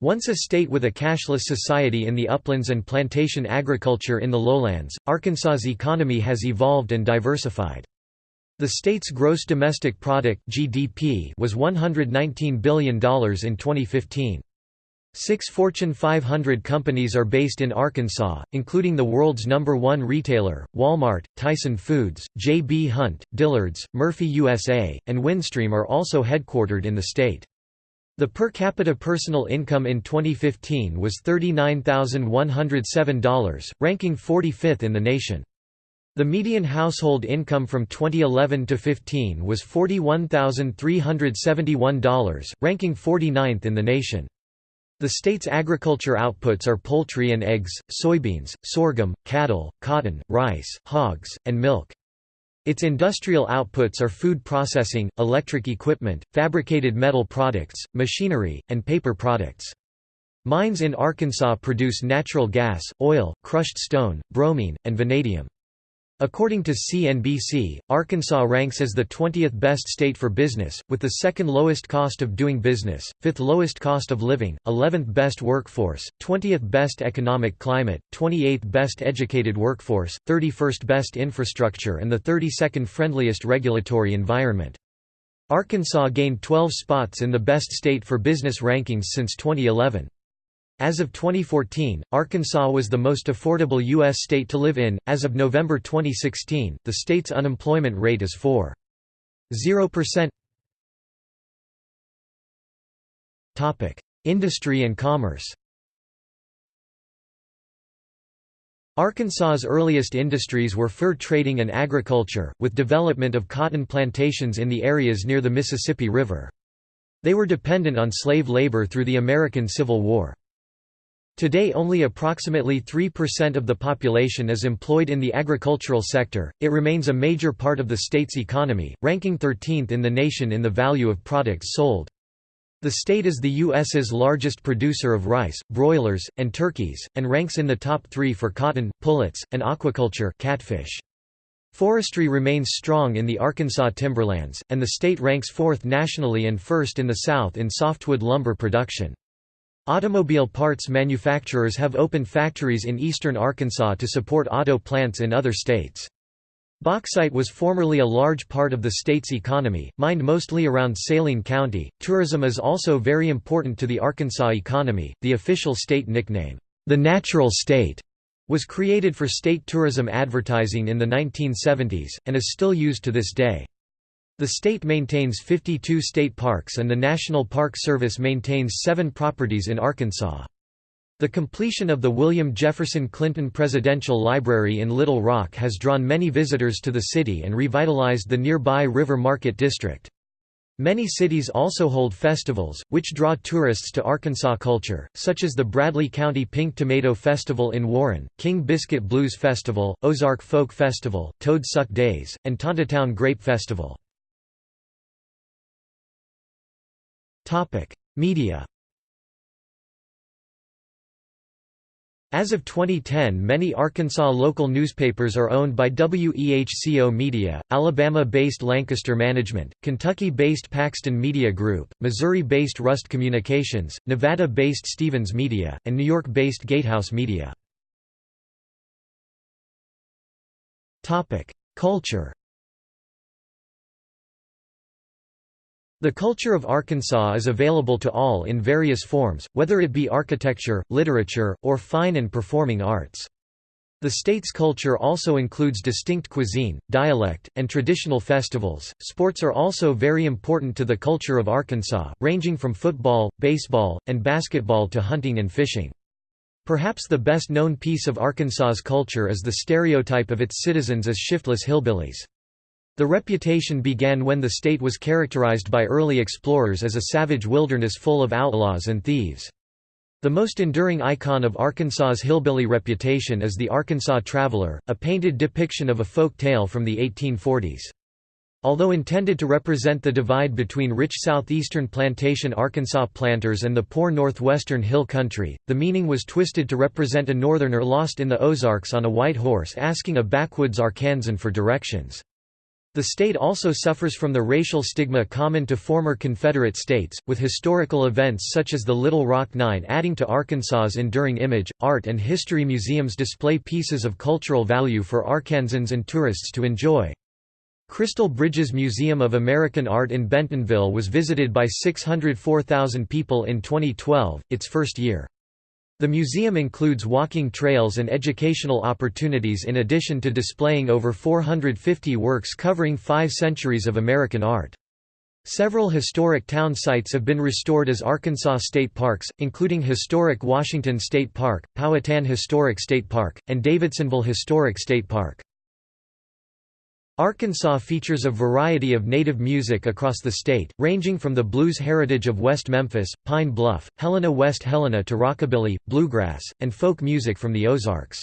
Once a state with a cashless society in the uplands and plantation agriculture in the lowlands, Arkansas's economy has evolved and diversified. The state's gross domestic product (GDP) was $119 billion in 2015. Six Fortune 500 companies are based in Arkansas, including the world's number one retailer, Walmart, Tyson Foods, J.B. Hunt, Dillard's, Murphy USA, and Windstream are also headquartered in the state. The per capita personal income in 2015 was $39,107, ranking 45th in the nation. The median household income from 2011 to 15 was $41,371, ranking 49th in the nation. The state's agriculture outputs are poultry and eggs, soybeans, sorghum, cattle, cotton, rice, hogs, and milk. Its industrial outputs are food processing, electric equipment, fabricated metal products, machinery, and paper products. Mines in Arkansas produce natural gas, oil, crushed stone, bromine, and vanadium. According to CNBC, Arkansas ranks as the 20th best state for business, with the second lowest cost of doing business, 5th lowest cost of living, 11th best workforce, 20th best economic climate, 28th best educated workforce, 31st best infrastructure and the 32nd friendliest regulatory environment. Arkansas gained 12 spots in the best state for business rankings since 2011. As of 2014, Arkansas was the most affordable U.S. state to live in. As of November 2016, the state's unemployment rate is 4.0%. Topic: Industry and commerce. Arkansas's earliest industries were fur trading and agriculture, with development of cotton plantations in the areas near the Mississippi River. They were dependent on slave labor through the American Civil War. Today only approximately 3% of the population is employed in the agricultural sector, it remains a major part of the state's economy, ranking 13th in the nation in the value of products sold. The state is the U.S.'s largest producer of rice, broilers, and turkeys, and ranks in the top three for cotton, pullets, and aquaculture catfish. Forestry remains strong in the Arkansas timberlands, and the state ranks fourth nationally and first in the South in softwood lumber production. Automobile parts manufacturers have opened factories in eastern Arkansas to support auto plants in other states. Bauxite was formerly a large part of the state's economy, mined mostly around Saline County. Tourism is also very important to the Arkansas economy. The official state nickname, the Natural State, was created for state tourism advertising in the 1970s, and is still used to this day. The state maintains 52 state parks and the National Park Service maintains seven properties in Arkansas. The completion of the William Jefferson Clinton Presidential Library in Little Rock has drawn many visitors to the city and revitalized the nearby River Market District. Many cities also hold festivals, which draw tourists to Arkansas culture, such as the Bradley County Pink Tomato Festival in Warren, King Biscuit Blues Festival, Ozark Folk Festival, Toad Suck Days, and Tontitown Grape Festival. Media As of 2010 many Arkansas local newspapers are owned by WEHCO Media, Alabama-based Lancaster Management, Kentucky-based Paxton Media Group, Missouri-based Rust Communications, Nevada-based Stevens Media, and New York-based Gatehouse Media. Culture The culture of Arkansas is available to all in various forms, whether it be architecture, literature, or fine and performing arts. The state's culture also includes distinct cuisine, dialect, and traditional festivals. Sports are also very important to the culture of Arkansas, ranging from football, baseball, and basketball to hunting and fishing. Perhaps the best known piece of Arkansas's culture is the stereotype of its citizens as shiftless hillbillies. The reputation began when the state was characterized by early explorers as a savage wilderness full of outlaws and thieves. The most enduring icon of Arkansas's hillbilly reputation is the Arkansas Traveler, a painted depiction of a folk tale from the 1840s. Although intended to represent the divide between rich southeastern plantation Arkansas planters and the poor northwestern hill country, the meaning was twisted to represent a northerner lost in the Ozarks on a white horse asking a backwoods Arkansan for directions. The state also suffers from the racial stigma common to former Confederate states, with historical events such as the Little Rock Nine adding to Arkansas's enduring image. Art and history museums display pieces of cultural value for Arkansans and tourists to enjoy. Crystal Bridges Museum of American Art in Bentonville was visited by 604,000 people in 2012, its first year. The museum includes walking trails and educational opportunities in addition to displaying over 450 works covering five centuries of American art. Several historic town sites have been restored as Arkansas state parks, including historic Washington State Park, Powhatan Historic State Park, and Davidsonville Historic State Park. Arkansas features a variety of native music across the state, ranging from the blues heritage of West Memphis, Pine Bluff, Helena West Helena to rockabilly, bluegrass, and folk music from the Ozarks.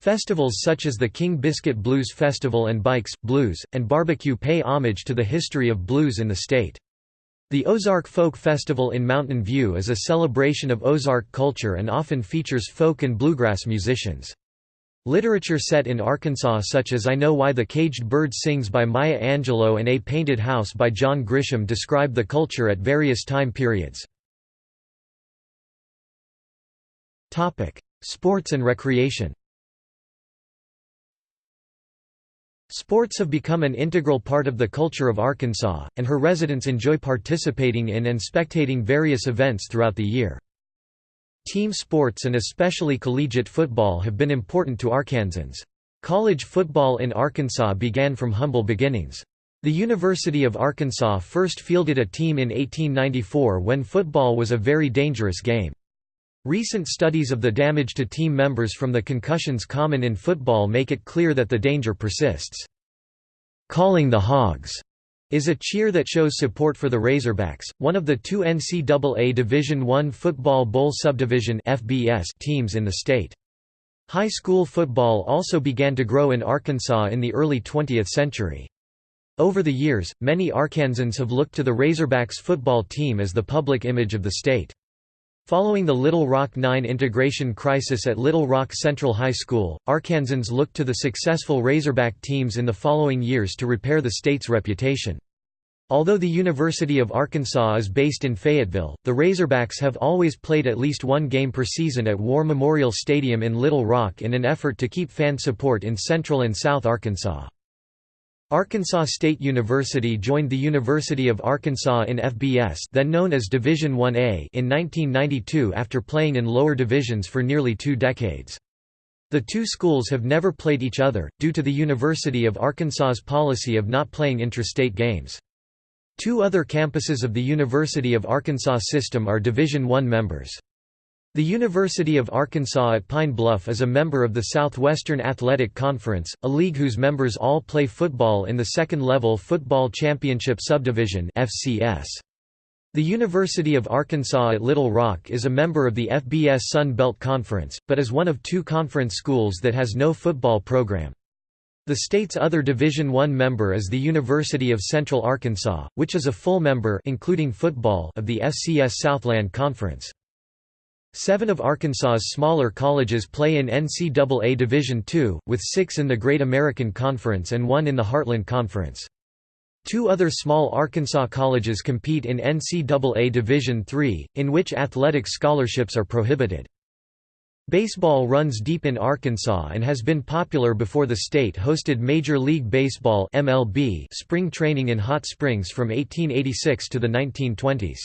Festivals such as the King Biscuit Blues Festival and Bikes, Blues, and Barbecue pay homage to the history of blues in the state. The Ozark Folk Festival in Mountain View is a celebration of Ozark culture and often features folk and bluegrass musicians. Literature set in Arkansas such as I Know Why the Caged Bird Sings by Maya Angelou and A Painted House by John Grisham describe the culture at various time periods. Sports and recreation Sports have become an integral part of the culture of Arkansas, and her residents enjoy participating in and spectating various events throughout the year. Team sports and especially collegiate football have been important to Arkansans. College football in Arkansas began from humble beginnings. The University of Arkansas first fielded a team in 1894 when football was a very dangerous game. Recent studies of the damage to team members from the concussions common in football make it clear that the danger persists. Calling the Hogs is a cheer that shows support for the Razorbacks, one of the two NCAA Division I Football Bowl Subdivision teams in the state. High school football also began to grow in Arkansas in the early 20th century. Over the years, many Arkansans have looked to the Razorbacks football team as the public image of the state. Following the Little Rock Nine integration crisis at Little Rock Central High School, Arkansans looked to the successful Razorback teams in the following years to repair the state's reputation. Although the University of Arkansas is based in Fayetteville, the Razorbacks have always played at least one game per season at War Memorial Stadium in Little Rock in an effort to keep fan support in Central and South Arkansas. Arkansas State University joined the University of Arkansas in FBS then known as Division 1A in 1992 after playing in lower divisions for nearly two decades. The two schools have never played each other, due to the University of Arkansas's policy of not playing interstate games. Two other campuses of the University of Arkansas system are Division I members. The University of Arkansas at Pine Bluff is a member of the Southwestern Athletic Conference, a league whose members all play football in the second-level Football Championship Subdivision FCS. The University of Arkansas at Little Rock is a member of the FBS Sun Belt Conference, but is one of two conference schools that has no football program. The state's other Division I member is the University of Central Arkansas, which is a full member including football of the FCS Southland Conference. Seven of Arkansas's smaller colleges play in NCAA Division II, with six in the Great American Conference and one in the Heartland Conference. Two other small Arkansas colleges compete in NCAA Division III, in which athletic scholarships are prohibited. Baseball runs deep in Arkansas and has been popular before the state hosted Major League Baseball (MLB) spring training in Hot Springs from 1886 to the 1920s.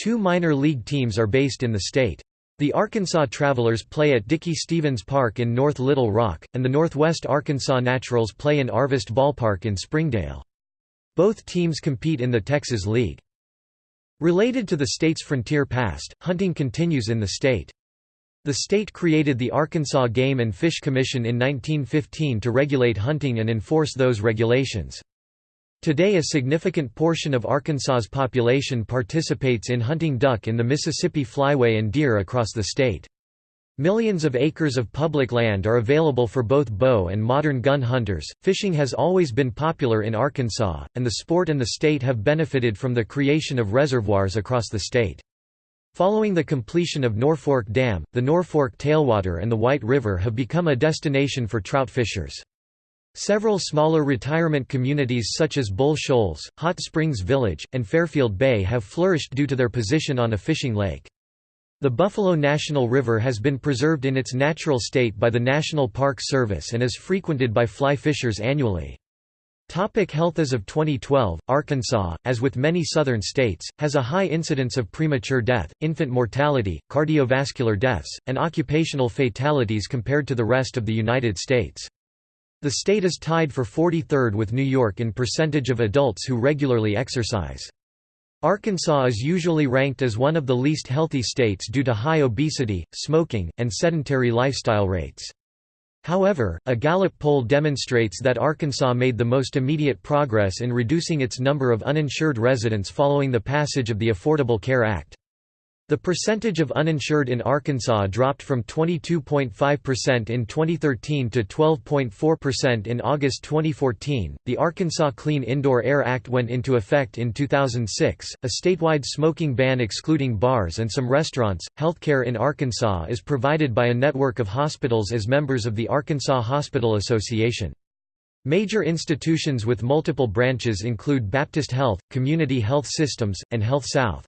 Two minor league teams are based in the state. The Arkansas Travelers play at Dickey Stephens Park in North Little Rock, and the Northwest Arkansas Naturals play in Arvest Ballpark in Springdale. Both teams compete in the Texas League. Related to the state's frontier past, hunting continues in the state. The state created the Arkansas Game and Fish Commission in 1915 to regulate hunting and enforce those regulations. Today a significant portion of Arkansas's population participates in hunting duck in the Mississippi Flyway and deer across the state. Millions of acres of public land are available for both bow and modern gun hunters. Fishing has always been popular in Arkansas, and the sport and the state have benefited from the creation of reservoirs across the state. Following the completion of Norfork Dam, the Norfork Tailwater and the White River have become a destination for trout fishers. Several smaller retirement communities such as Bull Shoals, Hot Springs Village, and Fairfield Bay have flourished due to their position on a fishing lake. The Buffalo National River has been preserved in its natural state by the National Park Service and is frequented by fly fishers annually. Topic health As of 2012, Arkansas, as with many southern states, has a high incidence of premature death, infant mortality, cardiovascular deaths, and occupational fatalities compared to the rest of the United States. The state is tied for 43rd with New York in percentage of adults who regularly exercise. Arkansas is usually ranked as one of the least healthy states due to high obesity, smoking, and sedentary lifestyle rates. However, a Gallup poll demonstrates that Arkansas made the most immediate progress in reducing its number of uninsured residents following the passage of the Affordable Care Act. The percentage of uninsured in Arkansas dropped from 22.5% in 2013 to 12.4% in August 2014. The Arkansas Clean Indoor Air Act went into effect in 2006, a statewide smoking ban excluding bars and some restaurants. Healthcare in Arkansas is provided by a network of hospitals as members of the Arkansas Hospital Association. Major institutions with multiple branches include Baptist Health, Community Health Systems, and Health South.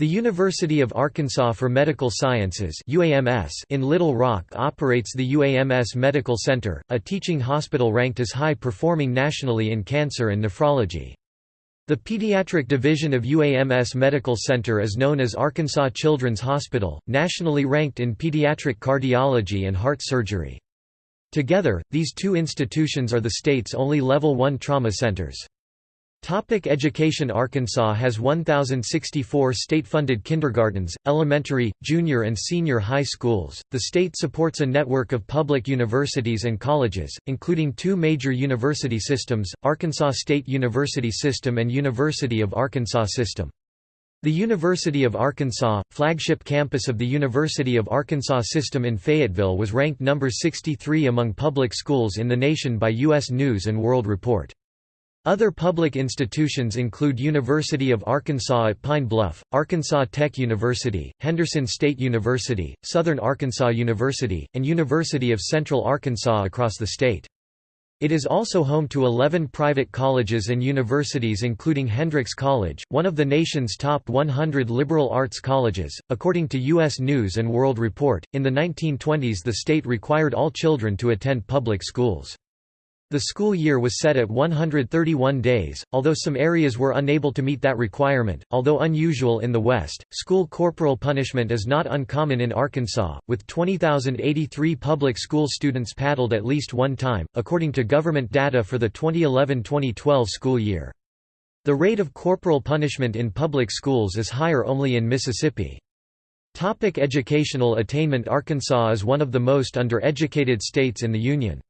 The University of Arkansas for Medical Sciences in Little Rock operates the UAMS Medical Center, a teaching hospital ranked as high-performing nationally in cancer and nephrology. The pediatric division of UAMS Medical Center is known as Arkansas Children's Hospital, nationally ranked in pediatric cardiology and heart surgery. Together, these two institutions are the state's only Level 1 trauma centers. Topic education Arkansas has 1,064 state-funded kindergartens, elementary, junior and senior high schools. The state supports a network of public universities and colleges, including two major university systems, Arkansas State University System and University of Arkansas System. The University of Arkansas, flagship campus of the University of Arkansas System in Fayetteville was ranked number 63 among public schools in the nation by U.S. News & World Report. Other public institutions include University of Arkansas at Pine Bluff, Arkansas Tech University, Henderson State University, Southern Arkansas University, and University of Central Arkansas across the state. It is also home to 11 private colleges and universities including Hendrix College, one of the nation's top 100 liberal arts colleges. According to US News and World Report, in the 1920s the state required all children to attend public schools. The school year was set at 131 days, although some areas were unable to meet that requirement. Although unusual in the West, school corporal punishment is not uncommon in Arkansas, with 20,083 public school students paddled at least one time, according to government data for the 2011 2012 school year. The rate of corporal punishment in public schools is higher only in Mississippi. Topic educational attainment Arkansas is one of the most undereducated states in the Union.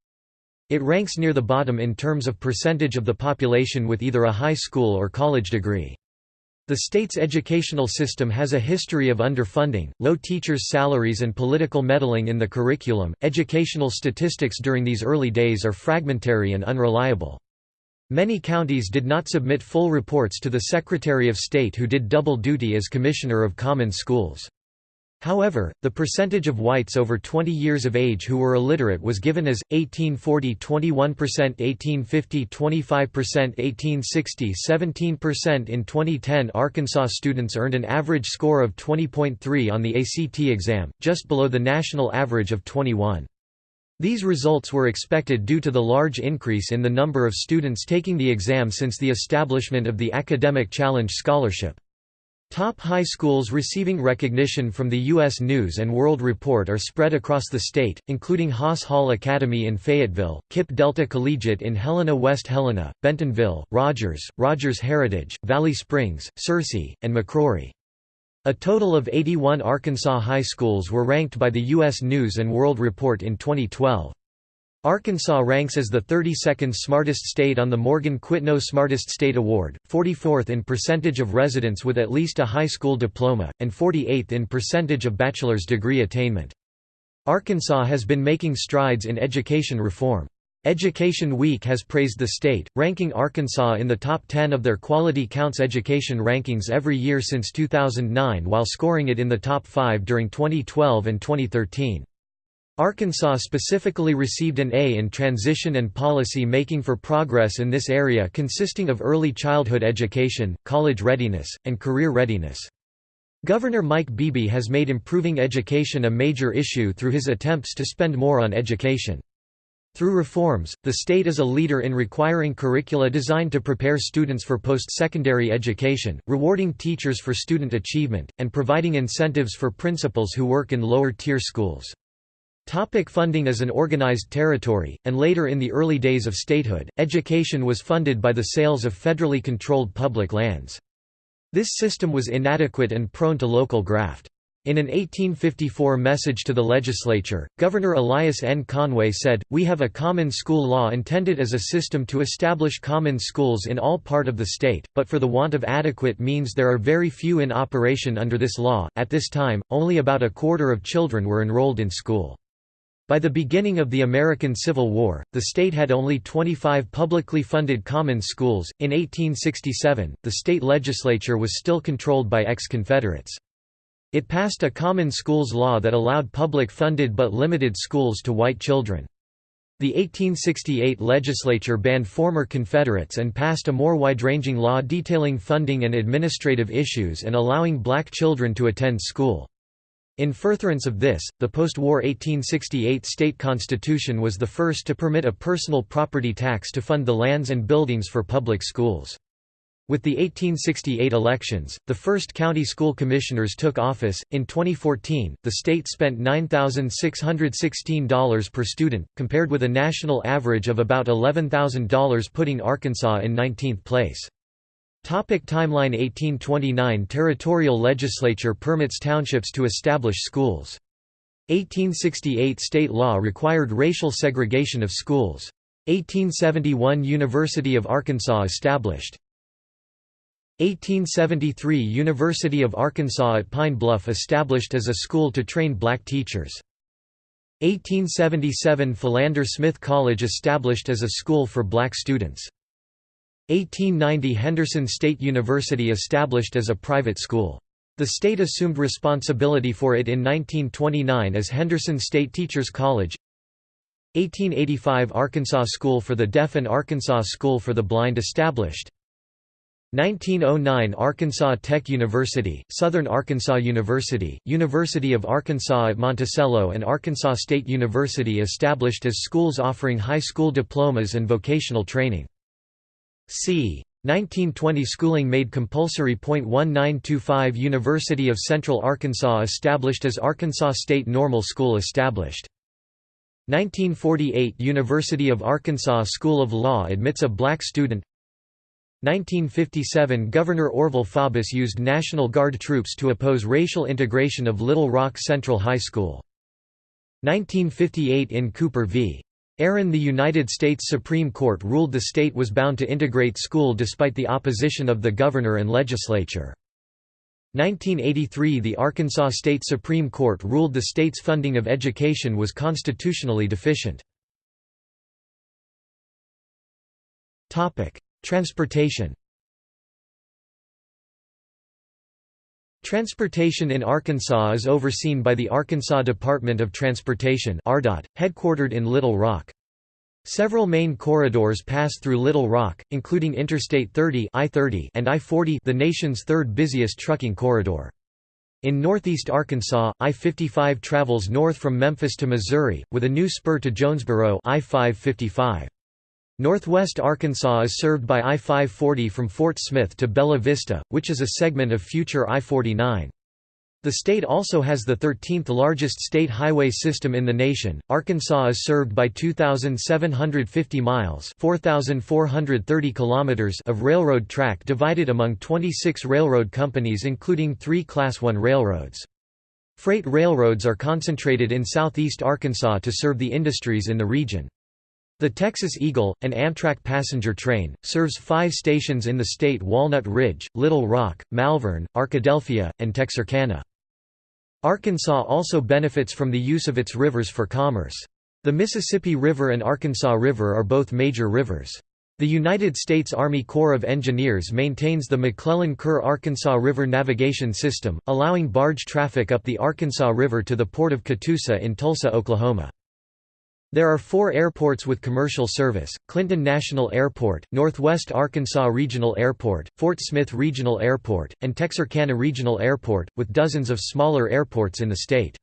It ranks near the bottom in terms of percentage of the population with either a high school or college degree. The state's educational system has a history of underfunding, low teachers' salaries, and political meddling in the curriculum. Educational statistics during these early days are fragmentary and unreliable. Many counties did not submit full reports to the Secretary of State who did double duty as Commissioner of Common Schools. However, the percentage of whites over 20 years of age who were illiterate was given as 1840 21%, 1850 25%, 1860 17%. In 2010, Arkansas students earned an average score of 20.3 on the ACT exam, just below the national average of 21. These results were expected due to the large increase in the number of students taking the exam since the establishment of the Academic Challenge Scholarship. Top high schools receiving recognition from the U.S. News & World Report are spread across the state, including Haas Hall Academy in Fayetteville, KIPP Delta Collegiate in Helena West Helena, Bentonville, Rogers, Rogers Heritage, Valley Springs, Searcy, and McCrory. A total of 81 Arkansas high schools were ranked by the U.S. News & World Report in 2012. Arkansas ranks as the 32nd smartest state on the Morgan Quitno Smartest State Award, 44th in percentage of residents with at least a high school diploma, and 48th in percentage of bachelor's degree attainment. Arkansas has been making strides in education reform. Education Week has praised the state, ranking Arkansas in the top 10 of their Quality Counts education rankings every year since 2009 while scoring it in the top 5 during 2012 and 2013. Arkansas specifically received an A in transition and policy making for progress in this area consisting of early childhood education, college readiness, and career readiness. Governor Mike Beebe has made improving education a major issue through his attempts to spend more on education. Through reforms, the state is a leader in requiring curricula designed to prepare students for post-secondary education, rewarding teachers for student achievement, and providing incentives for principals who work in lower-tier schools. Topic funding As an organized territory, and later in the early days of statehood, education was funded by the sales of federally controlled public lands. This system was inadequate and prone to local graft. In an 1854 message to the legislature, Governor Elias N. Conway said, We have a common school law intended as a system to establish common schools in all part of the state, but for the want of adequate means there are very few in operation under this law. At this time, only about a quarter of children were enrolled in school. By the beginning of the American Civil War, the state had only 25 publicly funded common schools. In 1867, the state legislature was still controlled by ex-Confederates. It passed a common schools law that allowed public funded but limited schools to white children. The 1868 legislature banned former Confederates and passed a more wide-ranging law detailing funding and administrative issues and allowing black children to attend school. In furtherance of this, the post-war 1868 state constitution was the first to permit a personal property tax to fund the lands and buildings for public schools. With the 1868 elections, the first county school commissioners took office. In 2014, the state spent $9,616 per student, compared with a national average of about $11,000, putting Arkansas in 19th place. Topic timeline 1829 Territorial legislature permits townships to establish schools. 1868 state law required racial segregation of schools. 1871 University of Arkansas established. 1873 University of Arkansas at Pine Bluff established as a school to train black teachers. 1877 Philander Smith College established as a school for black students. 1890 Henderson State University established as a private school. The state assumed responsibility for it in 1929 as Henderson State Teachers College 1885 Arkansas School for the Deaf and Arkansas School for the Blind established 1909 Arkansas Tech University, Southern Arkansas University, University of Arkansas at Monticello and Arkansas State University established as schools offering high school diplomas and vocational training. C. 1920 schooling made compulsory. 1925 University of Central Arkansas established as Arkansas State Normal School established. 1948 University of Arkansas School of Law admits a black student 1957 Governor Orville Faubus used National Guard troops to oppose racial integration of Little Rock Central High School. 1958 in Cooper v. Aaron the United States Supreme Court ruled the state was bound to integrate school despite the opposition of the governor and legislature. 1983 – The Arkansas State Supreme Court ruled the state's funding of education was constitutionally deficient. Transportation Transportation in Arkansas is overseen by the Arkansas Department of Transportation headquartered in Little Rock. Several main corridors pass through Little Rock, including Interstate 30 I-30 and I-40 the nation's third busiest trucking corridor. In northeast Arkansas, I-55 travels north from Memphis to Missouri, with a new spur to Jonesboro I-555. Northwest Arkansas is served by I-540 from Fort Smith to Bella Vista, which is a segment of future I-49. The state also has the 13th largest state highway system in the nation. Arkansas is served by 2750 miles, 4430 kilometers of railroad track divided among 26 railroad companies including 3 class 1 railroads. Freight railroads are concentrated in southeast Arkansas to serve the industries in the region. The Texas Eagle, an Amtrak passenger train, serves five stations in the state Walnut Ridge, Little Rock, Malvern, Arkadelphia, and Texarkana. Arkansas also benefits from the use of its rivers for commerce. The Mississippi River and Arkansas River are both major rivers. The United States Army Corps of Engineers maintains the McClellan-Kerr Arkansas River Navigation System, allowing barge traffic up the Arkansas River to the port of Catoosa in Tulsa, Oklahoma. There are four airports with commercial service, Clinton National Airport, Northwest Arkansas Regional Airport, Fort Smith Regional Airport, and Texarkana Regional Airport, with dozens of smaller airports in the state.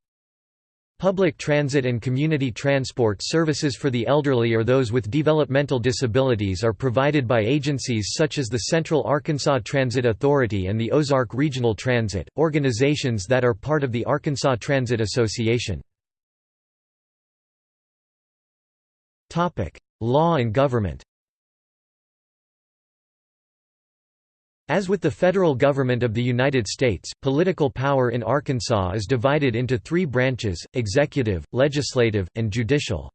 Public transit and community transport services for the elderly or those with developmental disabilities are provided by agencies such as the Central Arkansas Transit Authority and the Ozark Regional Transit, organizations that are part of the Arkansas Transit Association. Law and government As with the federal government of the United States, political power in Arkansas is divided into three branches, executive, legislative, and judicial.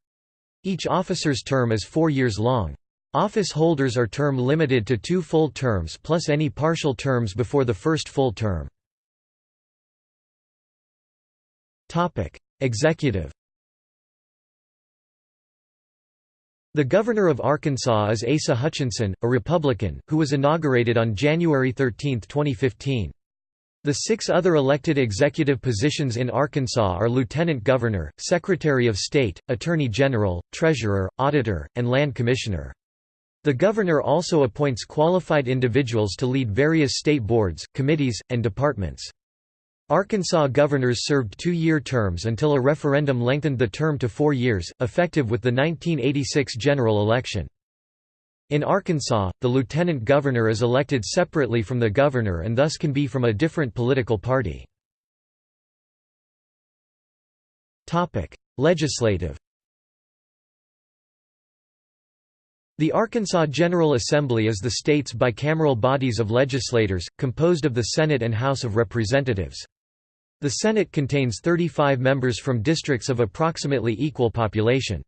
Each officer's term is four years long. Office holders are term limited to two full terms plus any partial terms before the first full term. Executive The governor of Arkansas is Asa Hutchinson, a Republican, who was inaugurated on January 13, 2015. The six other elected executive positions in Arkansas are Lieutenant Governor, Secretary of State, Attorney General, Treasurer, Auditor, and Land Commissioner. The governor also appoints qualified individuals to lead various state boards, committees, and departments. Arkansas governors served two-year terms until a referendum lengthened the term to four years, effective with the 1986 general election. In Arkansas, the lieutenant governor is elected separately from the governor and thus can be from a different political party. Legislative The Arkansas General Assembly is the state's bicameral bodies of legislators, composed of the Senate and House of Representatives. The Senate contains 35 members from districts of approximately equal population.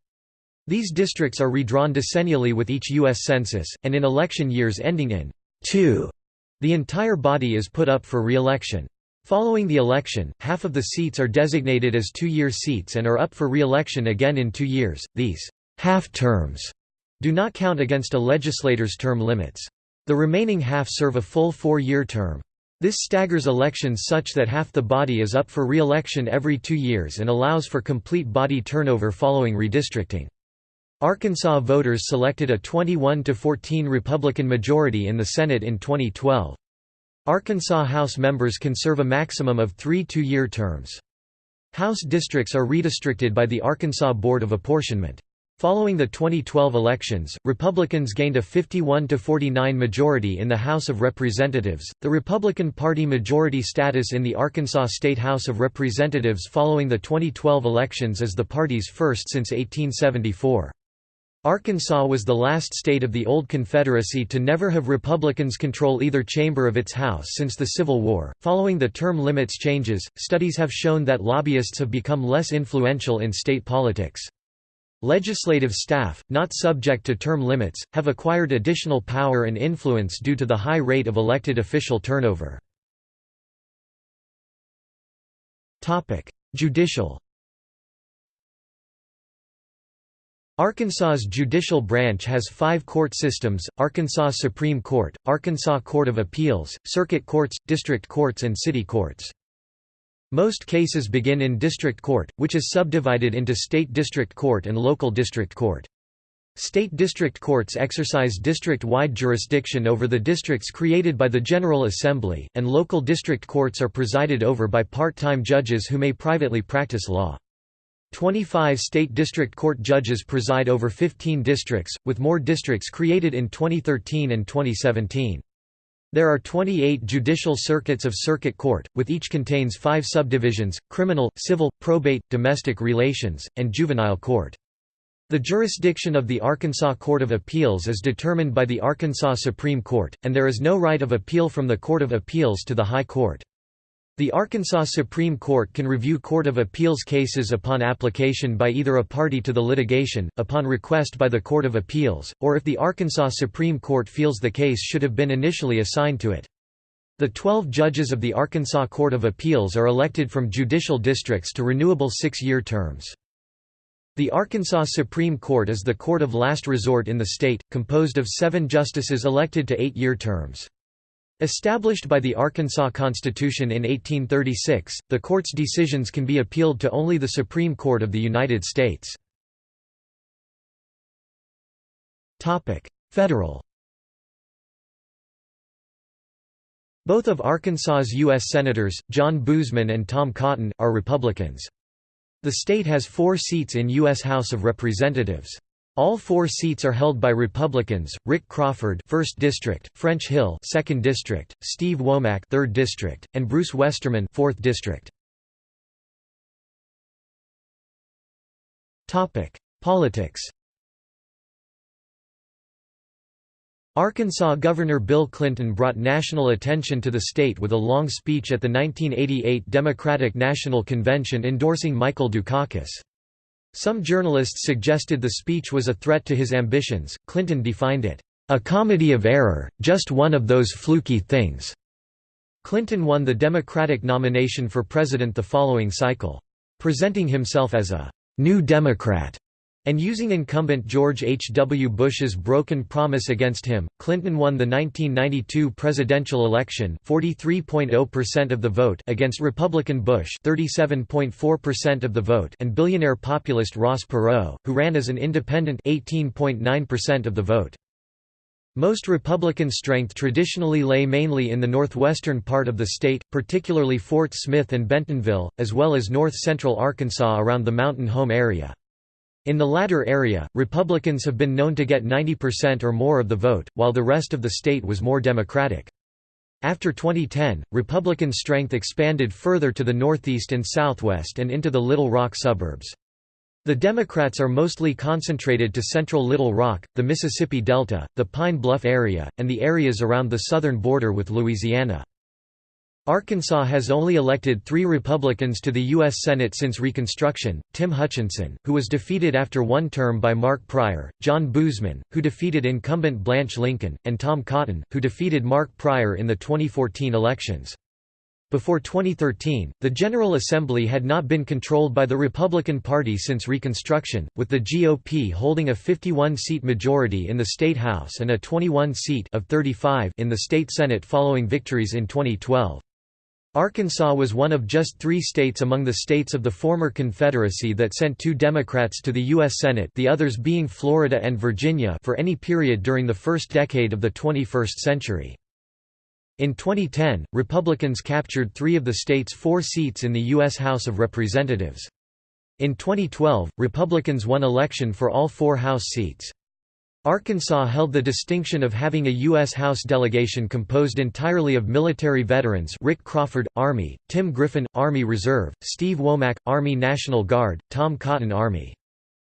These districts are redrawn decennially with each U.S. Census, and in election years ending in 2, the entire body is put up for re-election. Following the election, half of the seats are designated as two-year seats and are up for re-election again in two years. These half terms do not count against a legislator's term limits. The remaining half serve a full four-year term. This staggers elections such that half the body is up for re-election every two years and allows for complete body turnover following redistricting. Arkansas voters selected a 21–14 Republican majority in the Senate in 2012. Arkansas House members can serve a maximum of three two-year terms. House districts are redistricted by the Arkansas Board of Apportionment. Following the 2012 elections, Republicans gained a 51 to 49 majority in the House of Representatives. The Republican Party majority status in the Arkansas State House of Representatives following the 2012 elections is the party's first since 1874. Arkansas was the last state of the old Confederacy to never have Republicans control either chamber of its House since the Civil War. Following the term limits changes, studies have shown that lobbyists have become less influential in state politics. Legislative staff, not subject to term limits, have acquired additional power and influence due to the high rate of elected official turnover. Judicial Arkansas's judicial branch has five court systems, Arkansas Supreme Court, Arkansas Court of Appeals, Circuit Courts, District Courts and City Courts. Most cases begin in District Court, which is subdivided into State District Court and Local District Court. State district courts exercise district-wide jurisdiction over the districts created by the General Assembly, and local district courts are presided over by part-time judges who may privately practice law. 25 state district court judges preside over 15 districts, with more districts created in 2013 and 2017. There are 28 judicial circuits of circuit court, with each contains five subdivisions, criminal, civil, probate, domestic relations, and juvenile court. The jurisdiction of the Arkansas Court of Appeals is determined by the Arkansas Supreme Court, and there is no right of appeal from the Court of Appeals to the High Court. The Arkansas Supreme Court can review Court of Appeals cases upon application by either a party to the litigation, upon request by the Court of Appeals, or if the Arkansas Supreme Court feels the case should have been initially assigned to it. The 12 judges of the Arkansas Court of Appeals are elected from judicial districts to renewable six-year terms. The Arkansas Supreme Court is the court of last resort in the state, composed of seven justices elected to eight-year terms. Established by the Arkansas Constitution in 1836, the court's decisions can be appealed to only the Supreme Court of the United States. Federal Both of Arkansas's U.S. Senators, John Boozman and Tom Cotton, are Republicans. The state has four seats in U.S. House of Representatives. All four seats are held by Republicans: Rick Crawford, 1st District; French Hill, 2nd District; Steve Womack, 3rd District; and Bruce Westerman, 4th District. Topic: Politics. Arkansas Governor Bill Clinton brought national attention to the state with a long speech at the 1988 Democratic National Convention endorsing Michael Dukakis. Some journalists suggested the speech was a threat to his ambitions. Clinton defined it, a comedy of error, just one of those fluky things. Clinton won the Democratic nomination for president the following cycle. Presenting himself as a new Democrat and using incumbent George H. W. Bush's broken promise against him, Clinton won the 1992 presidential election 43.0% of the vote against Republican Bush 37.4% of the vote and billionaire populist Ross Perot, who ran as an independent 18.9% of the vote. Most Republican strength traditionally lay mainly in the northwestern part of the state, particularly Fort Smith and Bentonville, as well as north-central Arkansas around the Mountain Home area. In the latter area, Republicans have been known to get 90% or more of the vote, while the rest of the state was more Democratic. After 2010, Republican strength expanded further to the northeast and southwest and into the Little Rock suburbs. The Democrats are mostly concentrated to central Little Rock, the Mississippi Delta, the Pine Bluff area, and the areas around the southern border with Louisiana. Arkansas has only elected three Republicans to the U.S. Senate since Reconstruction, Tim Hutchinson, who was defeated after one term by Mark Pryor, John Boozman, who defeated incumbent Blanche Lincoln, and Tom Cotton, who defeated Mark Pryor in the 2014 elections. Before 2013, the General Assembly had not been controlled by the Republican Party since Reconstruction, with the GOP holding a 51-seat majority in the State House and a 21-seat of 35 in the State Senate following victories in 2012. Arkansas was one of just three states among the states of the former Confederacy that sent two Democrats to the U.S. Senate the others being Florida and Virginia for any period during the first decade of the 21st century. In 2010, Republicans captured three of the state's four seats in the U.S. House of Representatives. In 2012, Republicans won election for all four House seats. Arkansas held the distinction of having a U.S. House delegation composed entirely of military veterans Rick Crawford, Army, Tim Griffin, Army Reserve, Steve Womack, Army National Guard, Tom Cotton Army.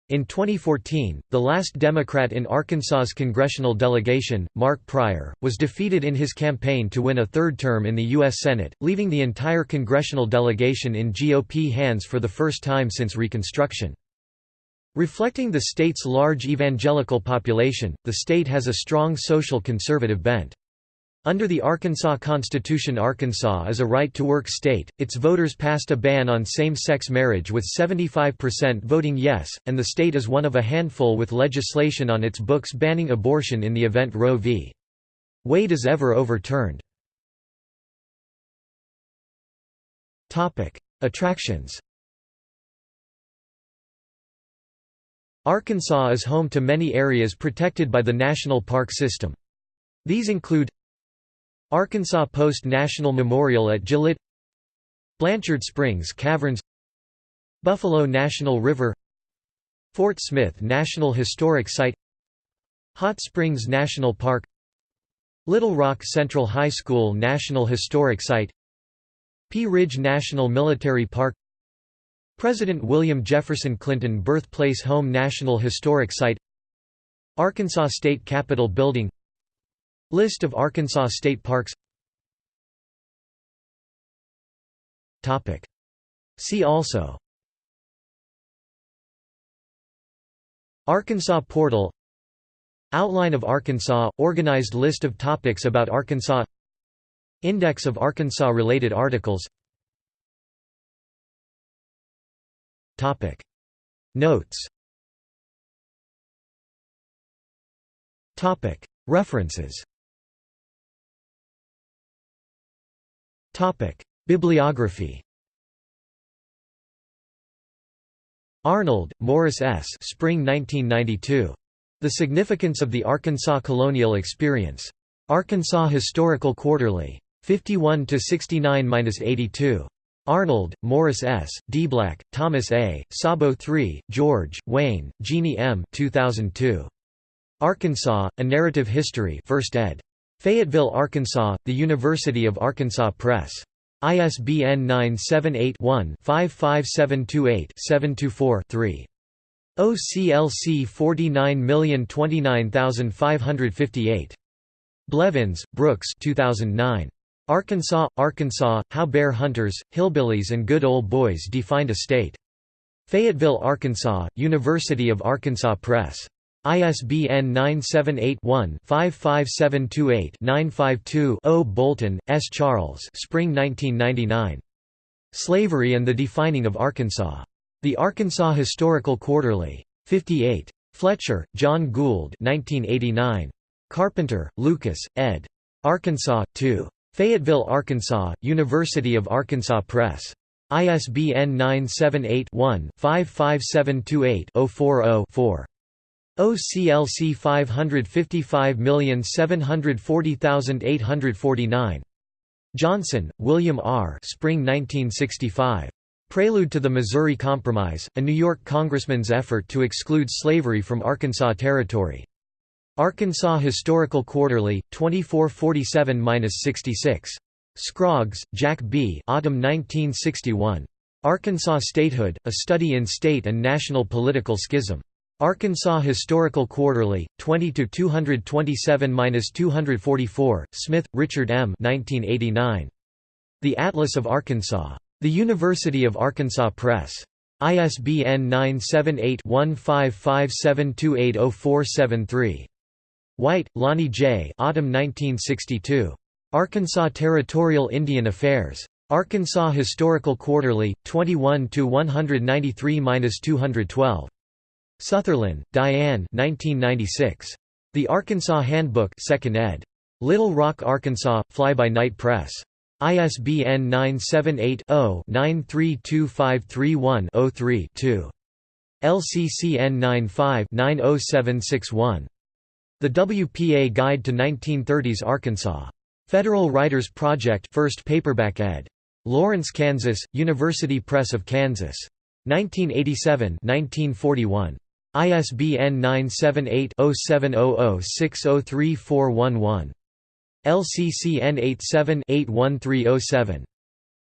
In 2014, the last Democrat in Arkansas's congressional delegation, Mark Pryor, was defeated in his campaign to win a third term in the U.S. Senate, leaving the entire congressional delegation in GOP hands for the first time since Reconstruction. Reflecting the state's large evangelical population, the state has a strong social conservative bent. Under the Arkansas Constitution Arkansas is a right-to-work state, its voters passed a ban on same-sex marriage with 75% voting yes, and the state is one of a handful with legislation on its books banning abortion in the event Roe v. Wade is ever overturned. Attractions Arkansas is home to many areas protected by the National Park System. These include Arkansas Post National Memorial at Gillett Blanchard Springs Caverns Buffalo National River Fort Smith National Historic Site Hot Springs National Park Little Rock Central High School National Historic Site Pea Ridge National Military Park President William Jefferson Clinton Birthplace Home National Historic Site Arkansas State Capitol Building. List of Arkansas state parks. See also. Arkansas Portal. Outline of Arkansas – Organized list of topics about Arkansas. Index of Arkansas-related articles Notes References Bibliography Arnold, Morris S. Spring 1992. The Significance of the Arkansas Colonial Experience. Arkansas Historical Quarterly. 51 69-82. Arnold, Morris S., DeBlack, Thomas A., Sabo III, George, Whayne, Jeannie M. 2002. Arkansas: A Narrative History, 1st ed. Fayetteville, Arkansas, The University of Arkansas Press. ISBN 978-1-55728-724-3. OCLC 49029558. Blevins, Brooks 2009. Arkansas, Arkansas, How Bear Hunters, Hillbillies and Good Old Boys Defined a State. Fayetteville, Arkansas, University of Arkansas Press. ISBN 978-1-55728-952-0 Bolton, S. Charles Spring 1999. Slavery and the Defining of Arkansas. The Arkansas Historical Quarterly. 58. Fletcher, John Gould 1989. Carpenter, Lucas, ed. Arkansas, 2. Fayetteville, Arkansas, University of Arkansas Press. ISBN 978 one 55728 40 4 OCLC 555740849. Johnson, William R. Spring 1965. Prelude to the Missouri Compromise, a New York congressman's effort to exclude slavery from Arkansas Territory. Arkansas Historical Quarterly, 2447–66. Scroggs, Jack B. Autumn 1961. Arkansas Statehood, A Study in State and National Political Schism. Arkansas Historical Quarterly, 20–227–244, Smith, Richard M. 1989. The Atlas of Arkansas. The University of Arkansas Press. ISBN 978-1557280473. White, Lonnie J. Autumn 1962. Arkansas Territorial Indian Affairs. Arkansas Historical Quarterly, 21 193–212. Sutherland, Diane 1996. The Arkansas Handbook 2nd ed. Little Rock, Arkansas, Fly-by-Night Press. ISBN 978-0-932531-03-2. LCCN 95-90761. The WPA Guide to 1930s Arkansas. Federal Writers Project 1st paperback ed. Lawrence, Kansas, University Press of Kansas. 1987 1941. ISBN 978-0700603411. LCCN 87-81307.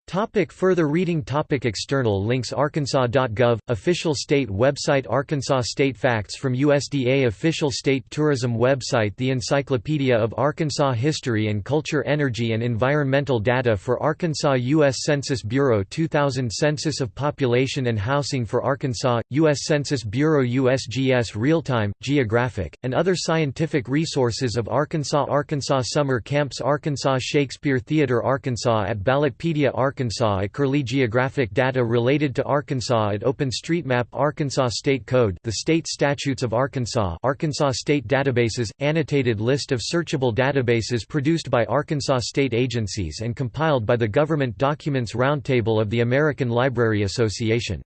Topic further reading topic External links Arkansas.gov, official state website Arkansas State Facts from USDA Official State Tourism website The Encyclopedia of Arkansas History and Culture Energy and Environmental Data for Arkansas U.S. Census Bureau 2000 Census of Population and Housing for Arkansas, U.S. Census Bureau USGS Real-Time, Geographic, and other scientific resources of Arkansas Arkansas Summer Camps Arkansas Shakespeare Theater Arkansas at Ballotpedia Arkansas Arkansas at Curlie Geographic data related to Arkansas at OpenStreetMap Arkansas State Code The State Statutes of Arkansas Arkansas State Databases – Annotated list of searchable databases produced by Arkansas state agencies and compiled by the Government Documents Roundtable of the American Library Association